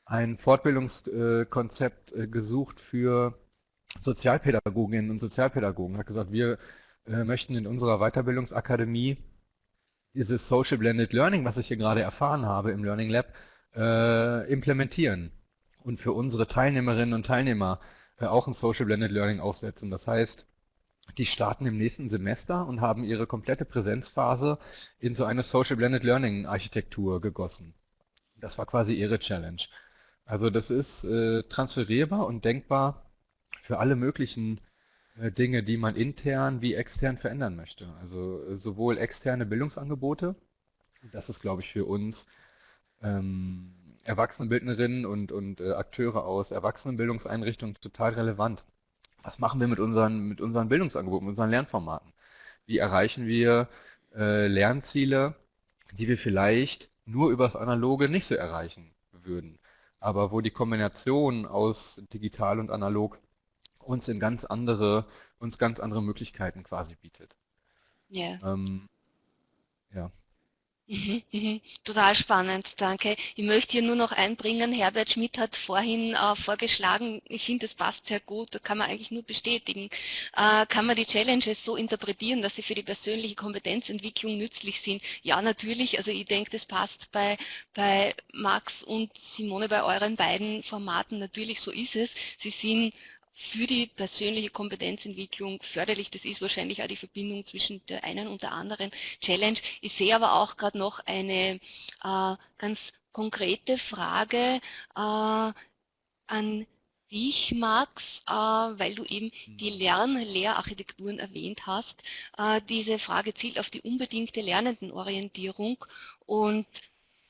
ein Fortbildungskonzept gesucht für Sozialpädagoginnen und Sozialpädagogen. Hat gesagt, wir äh, möchten in unserer Weiterbildungsakademie dieses Social Blended Learning, was ich hier gerade erfahren habe im Learning Lab, äh, implementieren und für unsere Teilnehmerinnen und Teilnehmer äh, auch ein Social Blended Learning aufsetzen. Das heißt, die starten im nächsten Semester und haben ihre komplette Präsenzphase in so eine Social Blended Learning Architektur gegossen. Das war quasi ihre Challenge. Also das ist transferierbar und denkbar für alle möglichen äh, Dinge, die man intern wie extern verändern möchte. Also äh, sowohl externe Bildungsangebote, das ist glaube ich für uns ähm, Erwachsenenbildnerinnen und, und äh, Akteure aus Erwachsenenbildungseinrichtungen total relevant was machen wir mit unseren, mit unseren Bildungsangeboten, mit unseren Lernformaten? Wie erreichen wir äh, Lernziele, die wir vielleicht nur über das Analoge nicht so erreichen würden, aber wo die Kombination aus digital und analog uns in ganz andere, uns ganz andere Möglichkeiten quasi bietet. Ja. Ähm, ja. Total spannend, danke. Ich möchte hier nur noch einbringen, Herbert Schmidt hat vorhin äh, vorgeschlagen, ich finde, das passt sehr gut, da kann man eigentlich nur bestätigen, äh, kann man die Challenges so interpretieren, dass sie für die persönliche Kompetenzentwicklung nützlich sind? Ja, natürlich, also ich denke, das passt bei, bei Max und Simone, bei euren beiden Formaten, natürlich so ist es. Sie sind für die persönliche Kompetenzentwicklung förderlich. Das ist wahrscheinlich auch die Verbindung zwischen der einen und der anderen Challenge. Ich sehe aber auch gerade noch eine äh, ganz konkrete Frage äh, an dich, Max, äh, weil du eben die mhm. Lern-Lehrarchitekturen erwähnt hast. Äh, diese Frage zielt auf die unbedingte Lernendenorientierung und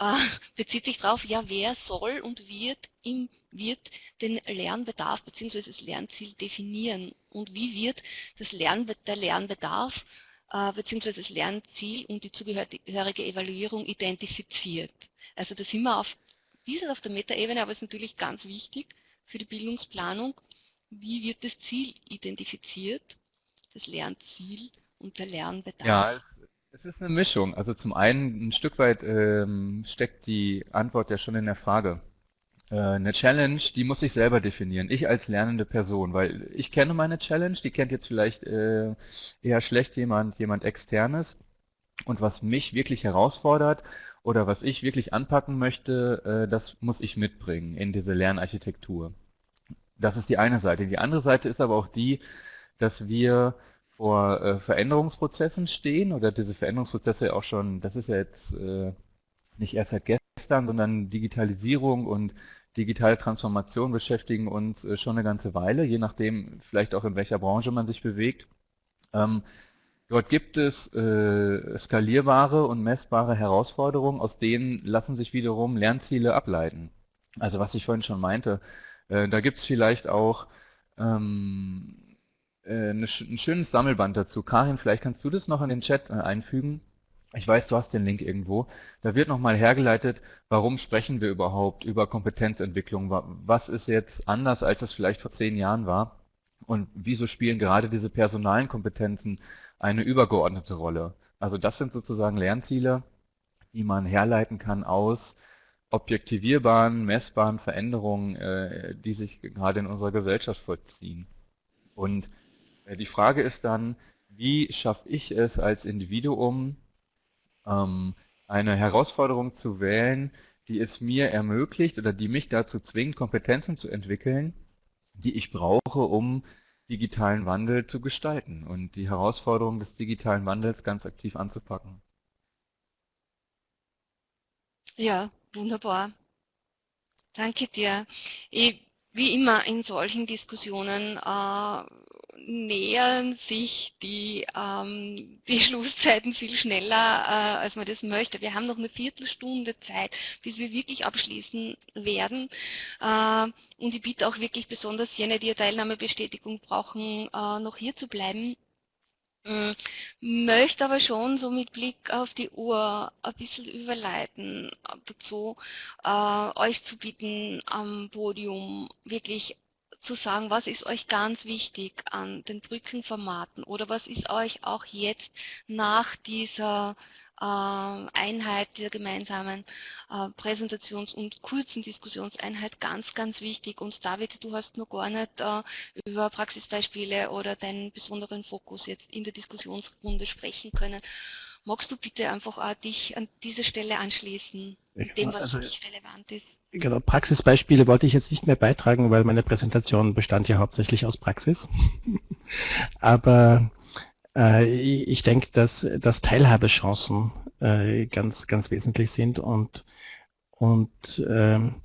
äh, bezieht sich darauf, ja, wer soll und wird im wird den Lernbedarf bzw. das Lernziel definieren und wie wird das Lernbe der Lernbedarf äh, bzw. das Lernziel und die zugehörige Evaluierung identifiziert. Also da sind wir auf, bisschen auf der Metaebene, aber es ist natürlich ganz wichtig für die Bildungsplanung, wie wird das Ziel identifiziert, das Lernziel und der Lernbedarf. Ja, es, es ist eine Mischung. Also zum einen ein Stück weit ähm, steckt die Antwort ja schon in der Frage. Äh, eine Challenge, die muss ich selber definieren. Ich als lernende Person, weil ich kenne meine Challenge, die kennt jetzt vielleicht äh, eher schlecht jemand, jemand externes. Und was mich wirklich herausfordert oder was ich wirklich anpacken möchte, äh, das muss ich mitbringen in diese Lernarchitektur. Das ist die eine Seite. Die andere Seite ist aber auch die, dass wir vor Veränderungsprozessen stehen oder diese Veränderungsprozesse auch schon, das ist ja jetzt nicht erst seit gestern, sondern Digitalisierung und digitale Transformation beschäftigen uns äh, schon eine ganze Weile, je nachdem vielleicht auch in welcher Branche man sich bewegt. Ähm, dort gibt es äh, skalierbare und messbare Herausforderungen, aus denen lassen sich wiederum Lernziele ableiten. Also was ich vorhin schon meinte, äh, da gibt es vielleicht auch ähm, äh, ein schönes Sammelband dazu. Karin, vielleicht kannst du das noch in den Chat einfügen. Ich weiß, du hast den Link irgendwo. Da wird nochmal hergeleitet, warum sprechen wir überhaupt über Kompetenzentwicklung? Was ist jetzt anders, als es vielleicht vor zehn Jahren war? Und wieso spielen gerade diese personalen Kompetenzen eine übergeordnete Rolle? Also das sind sozusagen Lernziele, die man herleiten kann aus objektivierbaren, messbaren Veränderungen, äh, die sich gerade in unserer Gesellschaft vollziehen. Und äh, die Frage ist dann, wie schaffe ich es als Individuum, eine Herausforderung zu wählen, die es mir ermöglicht oder die mich dazu zwingt, Kompetenzen zu entwickeln, die ich brauche, um digitalen Wandel zu gestalten und die Herausforderungen des digitalen Wandels ganz aktiv anzupacken. Ja, wunderbar. Danke dir. Ich, wie immer in solchen Diskussionen äh, nähern sich die, ähm, die Schlusszeiten viel schneller, äh, als man das möchte. Wir haben noch eine Viertelstunde Zeit, bis wir wirklich abschließen werden. Äh, und ich bitte auch wirklich besonders jene, die eine Teilnahmebestätigung brauchen, äh, noch hier zu bleiben. Hm, möchte aber schon so mit Blick auf die Uhr ein bisschen überleiten dazu, äh, euch zu bitten, am Podium wirklich zu sagen, was ist euch ganz wichtig an den Brückenformaten oder was ist euch auch jetzt nach dieser ähm, Einheit, dieser gemeinsamen äh, Präsentations- und kurzen Diskussionseinheit ganz, ganz wichtig. Und David, du hast noch gar nicht äh, über Praxisbeispiele oder deinen besonderen Fokus jetzt in der Diskussionsrunde sprechen können. Magst du bitte einfach dich an diese Stelle anschließen, mit dem, was also, dich relevant ist? Genau, Praxisbeispiele wollte ich jetzt nicht mehr beitragen, weil meine Präsentation bestand ja hauptsächlich aus Praxis. Aber äh, ich denke, dass, dass Teilhabechancen äh, ganz, ganz wesentlich sind und, und ähm,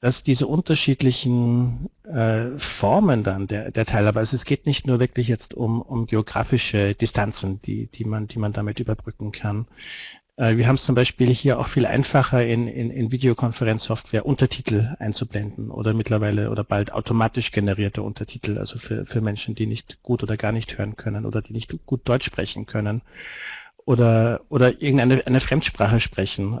dass diese unterschiedlichen äh, Formen dann der, der Teilhabe, also es geht nicht nur wirklich jetzt um, um geografische Distanzen, die, die, man, die man damit überbrücken kann, wir haben es zum Beispiel hier auch viel einfacher in, in, in Videokonferenzsoftware Untertitel einzublenden oder mittlerweile oder bald automatisch generierte Untertitel, also für, für Menschen, die nicht gut oder gar nicht hören können oder die nicht gut Deutsch sprechen können oder, oder irgendeine eine Fremdsprache sprechen.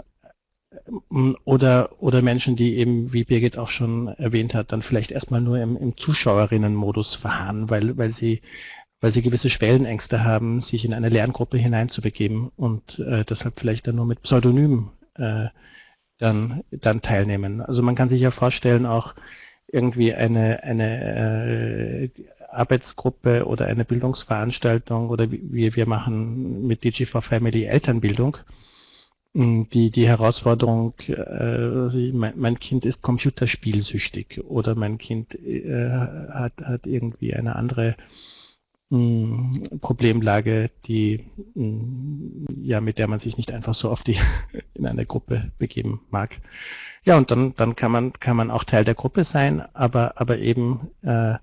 Ähm, oder, oder Menschen, die eben, wie Birgit auch schon erwähnt hat, dann vielleicht erstmal nur im, im Zuschauerinnenmodus verharren, weil, weil sie weil sie gewisse Schwellenängste haben, sich in eine Lerngruppe hineinzubegeben und äh, deshalb vielleicht dann nur mit Pseudonym äh, dann, dann teilnehmen. Also man kann sich ja vorstellen, auch irgendwie eine, eine äh, Arbeitsgruppe oder eine Bildungsveranstaltung oder wie wir machen mit DG4 Family Elternbildung. Hm, die, die Herausforderung, äh, mein, mein, Kind ist computerspielsüchtig oder mein Kind äh, hat, hat irgendwie eine andere Problemlage, die ja mit der man sich nicht einfach so auf in eine Gruppe begeben mag. Ja, und dann dann kann man kann man auch Teil der Gruppe sein, aber aber eben äh,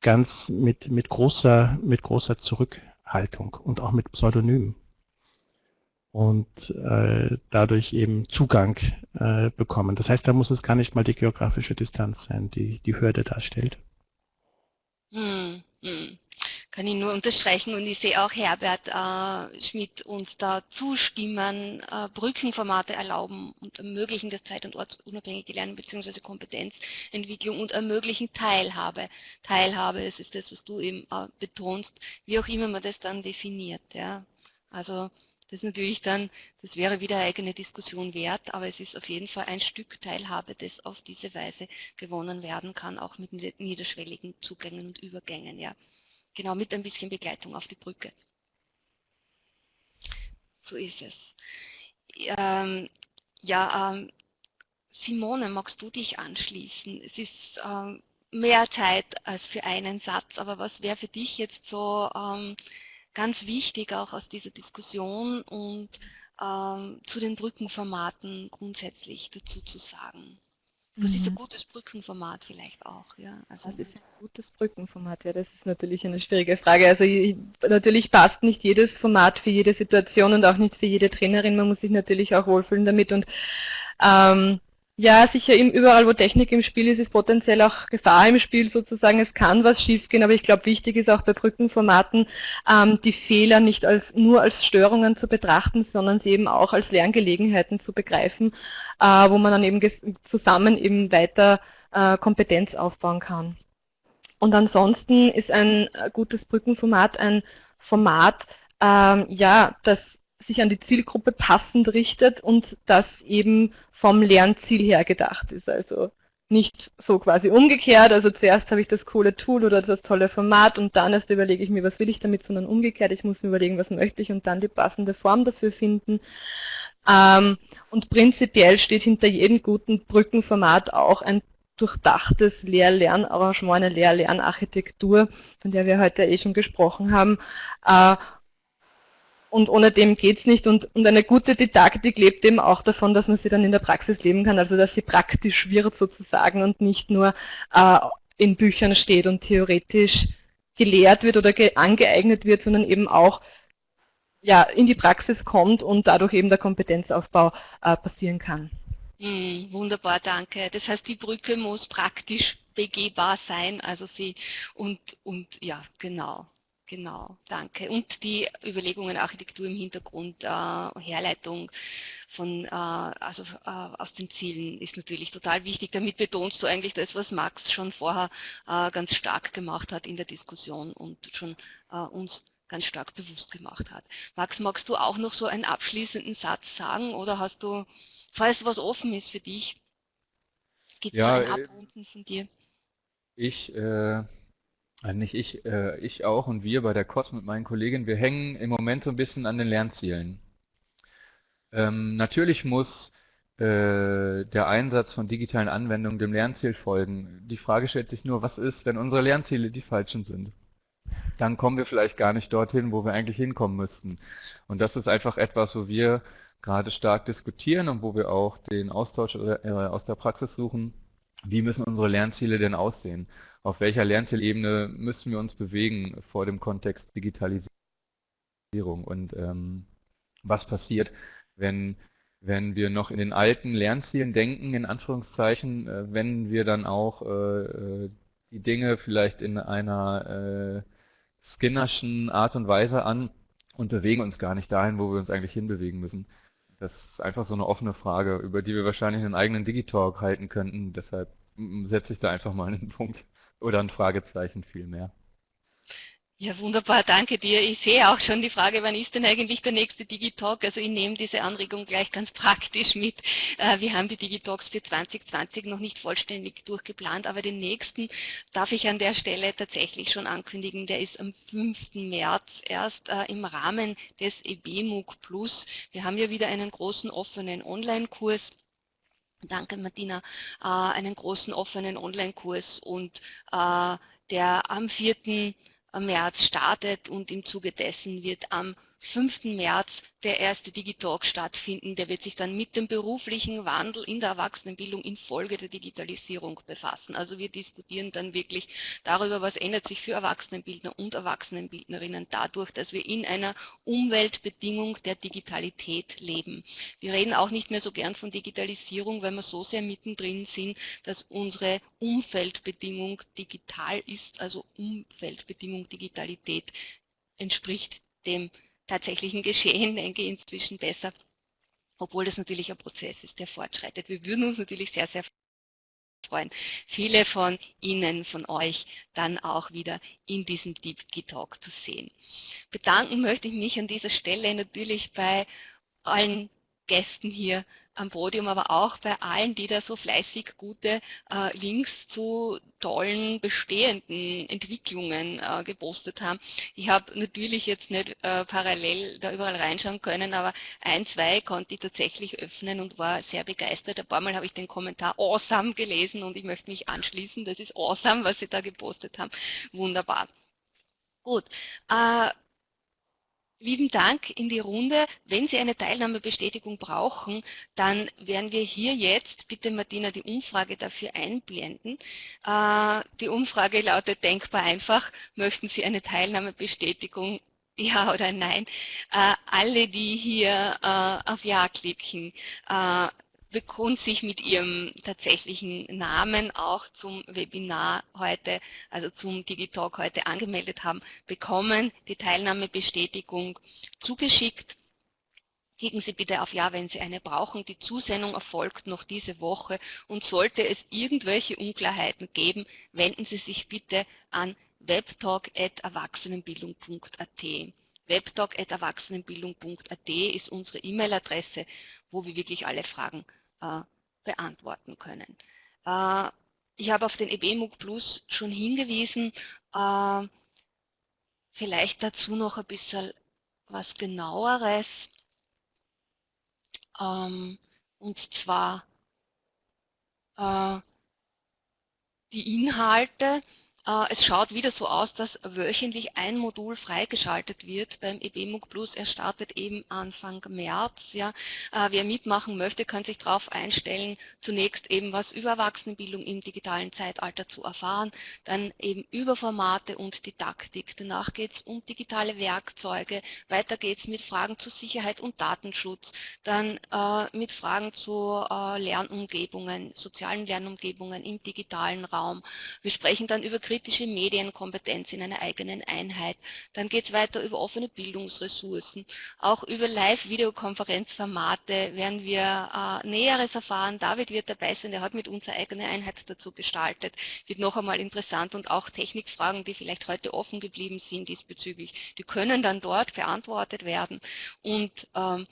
ganz mit mit großer mit großer Zurückhaltung und auch mit Pseudonym und äh, dadurch eben Zugang äh, bekommen. Das heißt, da muss es gar nicht mal die geografische Distanz sein, die die Hürde darstellt. Hm, hm kann ich nur unterstreichen und ich sehe auch Herbert äh, Schmidt uns da zustimmen, äh, Brückenformate erlauben und ermöglichen das zeit- und ortsunabhängige Lernen bzw. Kompetenzentwicklung und ermöglichen Teilhabe. Teilhabe, das ist das, was du eben äh, betonst, wie auch immer man das dann definiert. Ja. Also das ist natürlich dann, das wäre wieder eine eigene Diskussion wert, aber es ist auf jeden Fall ein Stück Teilhabe, das auf diese Weise gewonnen werden kann, auch mit niederschwelligen Zugängen und Übergängen. Ja. Genau, mit ein bisschen Begleitung auf die Brücke. So ist es. Ähm, ja, ähm, Simone, magst du dich anschließen? Es ist ähm, mehr Zeit als für einen Satz, aber was wäre für dich jetzt so ähm, ganz wichtig auch aus dieser Diskussion und ähm, zu den Brückenformaten grundsätzlich dazu zu sagen? Was ist ein mhm. gutes Brückenformat vielleicht auch? Ja, also Was ist ein gutes Brückenformat? Ja, das ist natürlich eine schwierige Frage. Also ich, natürlich passt nicht jedes Format für jede Situation und auch nicht für jede Trainerin. Man muss sich natürlich auch wohlfühlen damit und ähm, ja, sicher überall, wo Technik im Spiel ist, ist potenziell auch Gefahr im Spiel sozusagen. Es kann was schiefgehen, aber ich glaube, wichtig ist auch bei Brückenformaten, ähm, die Fehler nicht als, nur als Störungen zu betrachten, sondern sie eben auch als Lerngelegenheiten zu begreifen, äh, wo man dann eben zusammen eben weiter äh, Kompetenz aufbauen kann. Und ansonsten ist ein äh, gutes Brückenformat ein Format, ähm, ja, das sich an die Zielgruppe passend richtet und das eben vom Lernziel her gedacht ist. Also nicht so quasi umgekehrt, also zuerst habe ich das coole Tool oder das tolle Format und dann erst überlege ich mir, was will ich damit, sondern umgekehrt, ich muss mir überlegen, was möchte ich und dann die passende Form dafür finden. Ähm, und prinzipiell steht hinter jedem guten Brückenformat auch ein durchdachtes Lehr-Lernarrangement, eine Lehr-Lernarchitektur, von der wir heute eh schon gesprochen haben. Und ohne dem geht es nicht. Und, und, eine gute Didaktik lebt eben auch davon, dass man sie dann in der Praxis leben kann, also dass sie praktisch wird sozusagen und nicht nur äh, in Büchern steht und theoretisch gelehrt wird oder ge angeeignet wird, sondern eben auch ja, in die Praxis kommt und dadurch eben der Kompetenzaufbau äh, passieren kann. Hm, wunderbar, danke. Das heißt, die Brücke muss praktisch begehbar sein, also sie und, und ja, genau. Genau, danke. Und die Überlegungen Architektur im Hintergrund, äh, Herleitung von, äh, also äh, aus den Zielen ist natürlich total wichtig. Damit betonst du eigentlich das, was Max schon vorher äh, ganz stark gemacht hat in der Diskussion und schon äh, uns ganz stark bewusst gemacht hat. Max, magst du auch noch so einen abschließenden Satz sagen oder hast du, falls was offen ist für dich, gibt es ja, ein äh, Abrunden von dir? Ich nicht ich, äh, ich auch und wir bei der COS mit meinen Kolleginnen, wir hängen im Moment so ein bisschen an den Lernzielen. Ähm, natürlich muss äh, der Einsatz von digitalen Anwendungen dem Lernziel folgen. Die Frage stellt sich nur, was ist, wenn unsere Lernziele die falschen sind? Dann kommen wir vielleicht gar nicht dorthin, wo wir eigentlich hinkommen müssten. Und das ist einfach etwas, wo wir gerade stark diskutieren und wo wir auch den Austausch äh, aus der Praxis suchen. Wie müssen unsere Lernziele denn aussehen? Auf welcher Lernzielebene müssen wir uns bewegen vor dem Kontext Digitalisierung und ähm, was passiert, wenn, wenn wir noch in den alten Lernzielen denken, in Anführungszeichen, äh, wenn wir dann auch äh, äh, die Dinge vielleicht in einer äh, Skinnerschen Art und Weise an und bewegen uns gar nicht dahin, wo wir uns eigentlich hinbewegen müssen. Das ist einfach so eine offene Frage, über die wir wahrscheinlich einen eigenen Digitalk halten könnten. Deshalb setze ich da einfach mal einen Punkt. Oder ein Fragezeichen vielmehr. Ja, wunderbar, danke dir. Ich sehe auch schon die Frage, wann ist denn eigentlich der nächste Digitalk? Also ich nehme diese Anregung gleich ganz praktisch mit. Äh, wir haben die Digitalks für 2020 noch nicht vollständig durchgeplant, aber den nächsten darf ich an der Stelle tatsächlich schon ankündigen. Der ist am 5. März erst äh, im Rahmen des EBMUG Plus. Wir haben ja wieder einen großen offenen Online-Kurs danke Martina, äh, einen großen offenen Online-Kurs und äh, der am 4. März startet und im Zuge dessen wird am 5. März der erste Digitalk stattfinden. Der wird sich dann mit dem beruflichen Wandel in der Erwachsenenbildung infolge der Digitalisierung befassen. Also wir diskutieren dann wirklich darüber, was ändert sich für Erwachsenenbildner und Erwachsenenbildnerinnen dadurch, dass wir in einer Umweltbedingung der Digitalität leben. Wir reden auch nicht mehr so gern von Digitalisierung, weil wir so sehr mittendrin sind, dass unsere Umfeldbedingung digital ist, also Umfeldbedingung Digitalität entspricht dem tatsächlichen Geschehen, denke ich, inzwischen besser, obwohl das natürlich ein Prozess ist, der fortschreitet. Wir würden uns natürlich sehr, sehr freuen, viele von Ihnen, von euch dann auch wieder in diesem Deep-Talk zu sehen. Bedanken möchte ich mich an dieser Stelle natürlich bei allen Gästen hier am Podium, aber auch bei allen, die da so fleißig gute äh, Links zu tollen bestehenden Entwicklungen äh, gepostet haben. Ich habe natürlich jetzt nicht äh, parallel da überall reinschauen können, aber ein, zwei konnte ich tatsächlich öffnen und war sehr begeistert. Ein paar Mal habe ich den Kommentar awesome gelesen und ich möchte mich anschließen. Das ist awesome, was Sie da gepostet haben. Wunderbar. Gut. Äh, Lieben Dank in die Runde. Wenn Sie eine Teilnahmebestätigung brauchen, dann werden wir hier jetzt, bitte Martina, die Umfrage dafür einblenden. Äh, die Umfrage lautet denkbar einfach, möchten Sie eine Teilnahmebestätigung ja oder nein. Äh, alle, die hier äh, auf Ja klicken, und sich mit ihrem tatsächlichen Namen auch zum Webinar heute, also zum Digitalk heute angemeldet haben, bekommen die Teilnahmebestätigung zugeschickt. Klicken Sie bitte auf Ja, wenn Sie eine brauchen. Die Zusendung erfolgt noch diese Woche und sollte es irgendwelche Unklarheiten geben, wenden Sie sich bitte an webtalk.erwachsenenbildung.at. Webtalk.erwachsenenbildung.at ist unsere E-Mail-Adresse, wo wir wirklich alle Fragen beantworten können. Äh, ich habe auf den EBMUG Plus schon hingewiesen, äh, vielleicht dazu noch ein bisschen was genaueres. Ähm, und zwar die Inhalte äh, es schaut wieder so aus, dass wöchentlich ein Modul freigeschaltet wird beim EBMUG Plus. Er startet eben Anfang März. Ja. Äh, wer mitmachen möchte, kann sich darauf einstellen, zunächst eben was über Erwachsenenbildung im digitalen Zeitalter zu erfahren, dann eben über Formate und Didaktik. Danach geht es um digitale Werkzeuge, weiter geht es mit Fragen zu Sicherheit und Datenschutz, dann äh, mit Fragen zu äh, Lernumgebungen, sozialen Lernumgebungen im digitalen Raum. Wir sprechen dann über kritische Medienkompetenz in einer eigenen Einheit. Dann geht es weiter über offene Bildungsressourcen. Auch über Live-Videokonferenzformate werden wir äh, Näheres erfahren. David wird dabei sein, der hat mit uns eine eigene Einheit dazu gestaltet. Wird noch einmal interessant und auch Technikfragen, die vielleicht heute offen geblieben sind diesbezüglich, die können dann dort beantwortet werden. Und ähm,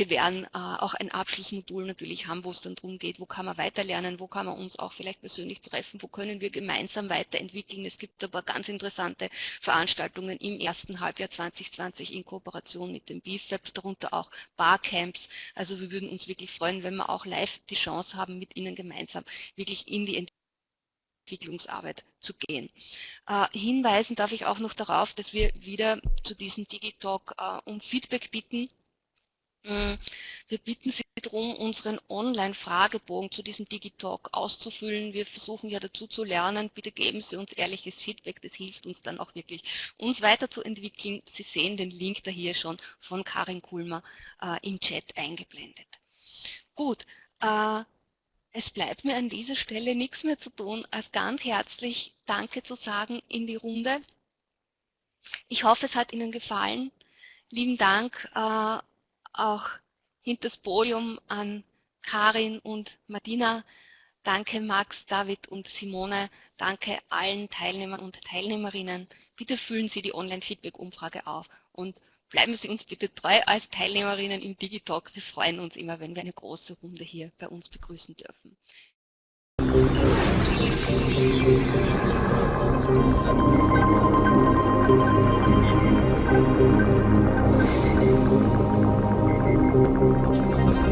wir werden äh, auch ein Abschlussmodul natürlich haben, wo es dann darum geht, wo kann man weiterlernen, wo kann man uns auch vielleicht persönlich treffen, wo können wir gemeinsam weiterentwickeln. Es gibt aber ganz interessante Veranstaltungen im ersten Halbjahr 2020 in Kooperation mit dem BIFAB, darunter auch Barcamps. Also wir würden uns wirklich freuen, wenn wir auch live die Chance haben, mit Ihnen gemeinsam wirklich in die Entwicklungsarbeit zu gehen. Äh, hinweisen darf ich auch noch darauf, dass wir wieder zu diesem Digitalk äh, um Feedback bitten. Äh, wir bitten Sie darum, unseren Online-Fragebogen zu diesem Digitalk auszufüllen. Wir versuchen ja dazu zu lernen. Bitte geben Sie uns ehrliches Feedback. Das hilft uns dann auch wirklich, uns weiterzuentwickeln. Sie sehen den Link da hier schon von Karin Kulmer äh, im Chat eingeblendet. Gut, äh, es bleibt mir an dieser Stelle nichts mehr zu tun, als ganz herzlich Danke zu sagen in die Runde. Ich hoffe, es hat Ihnen gefallen. Lieben Dank äh, auch hinter das Podium an Karin und Martina. Danke Max, David und Simone. Danke allen Teilnehmern und Teilnehmerinnen. Bitte füllen Sie die Online-Feedback-Umfrage auf und bleiben Sie uns bitte treu als Teilnehmerinnen im Digitalk. Wir freuen uns immer, wenn wir eine große Runde hier bei uns begrüßen dürfen. Musik you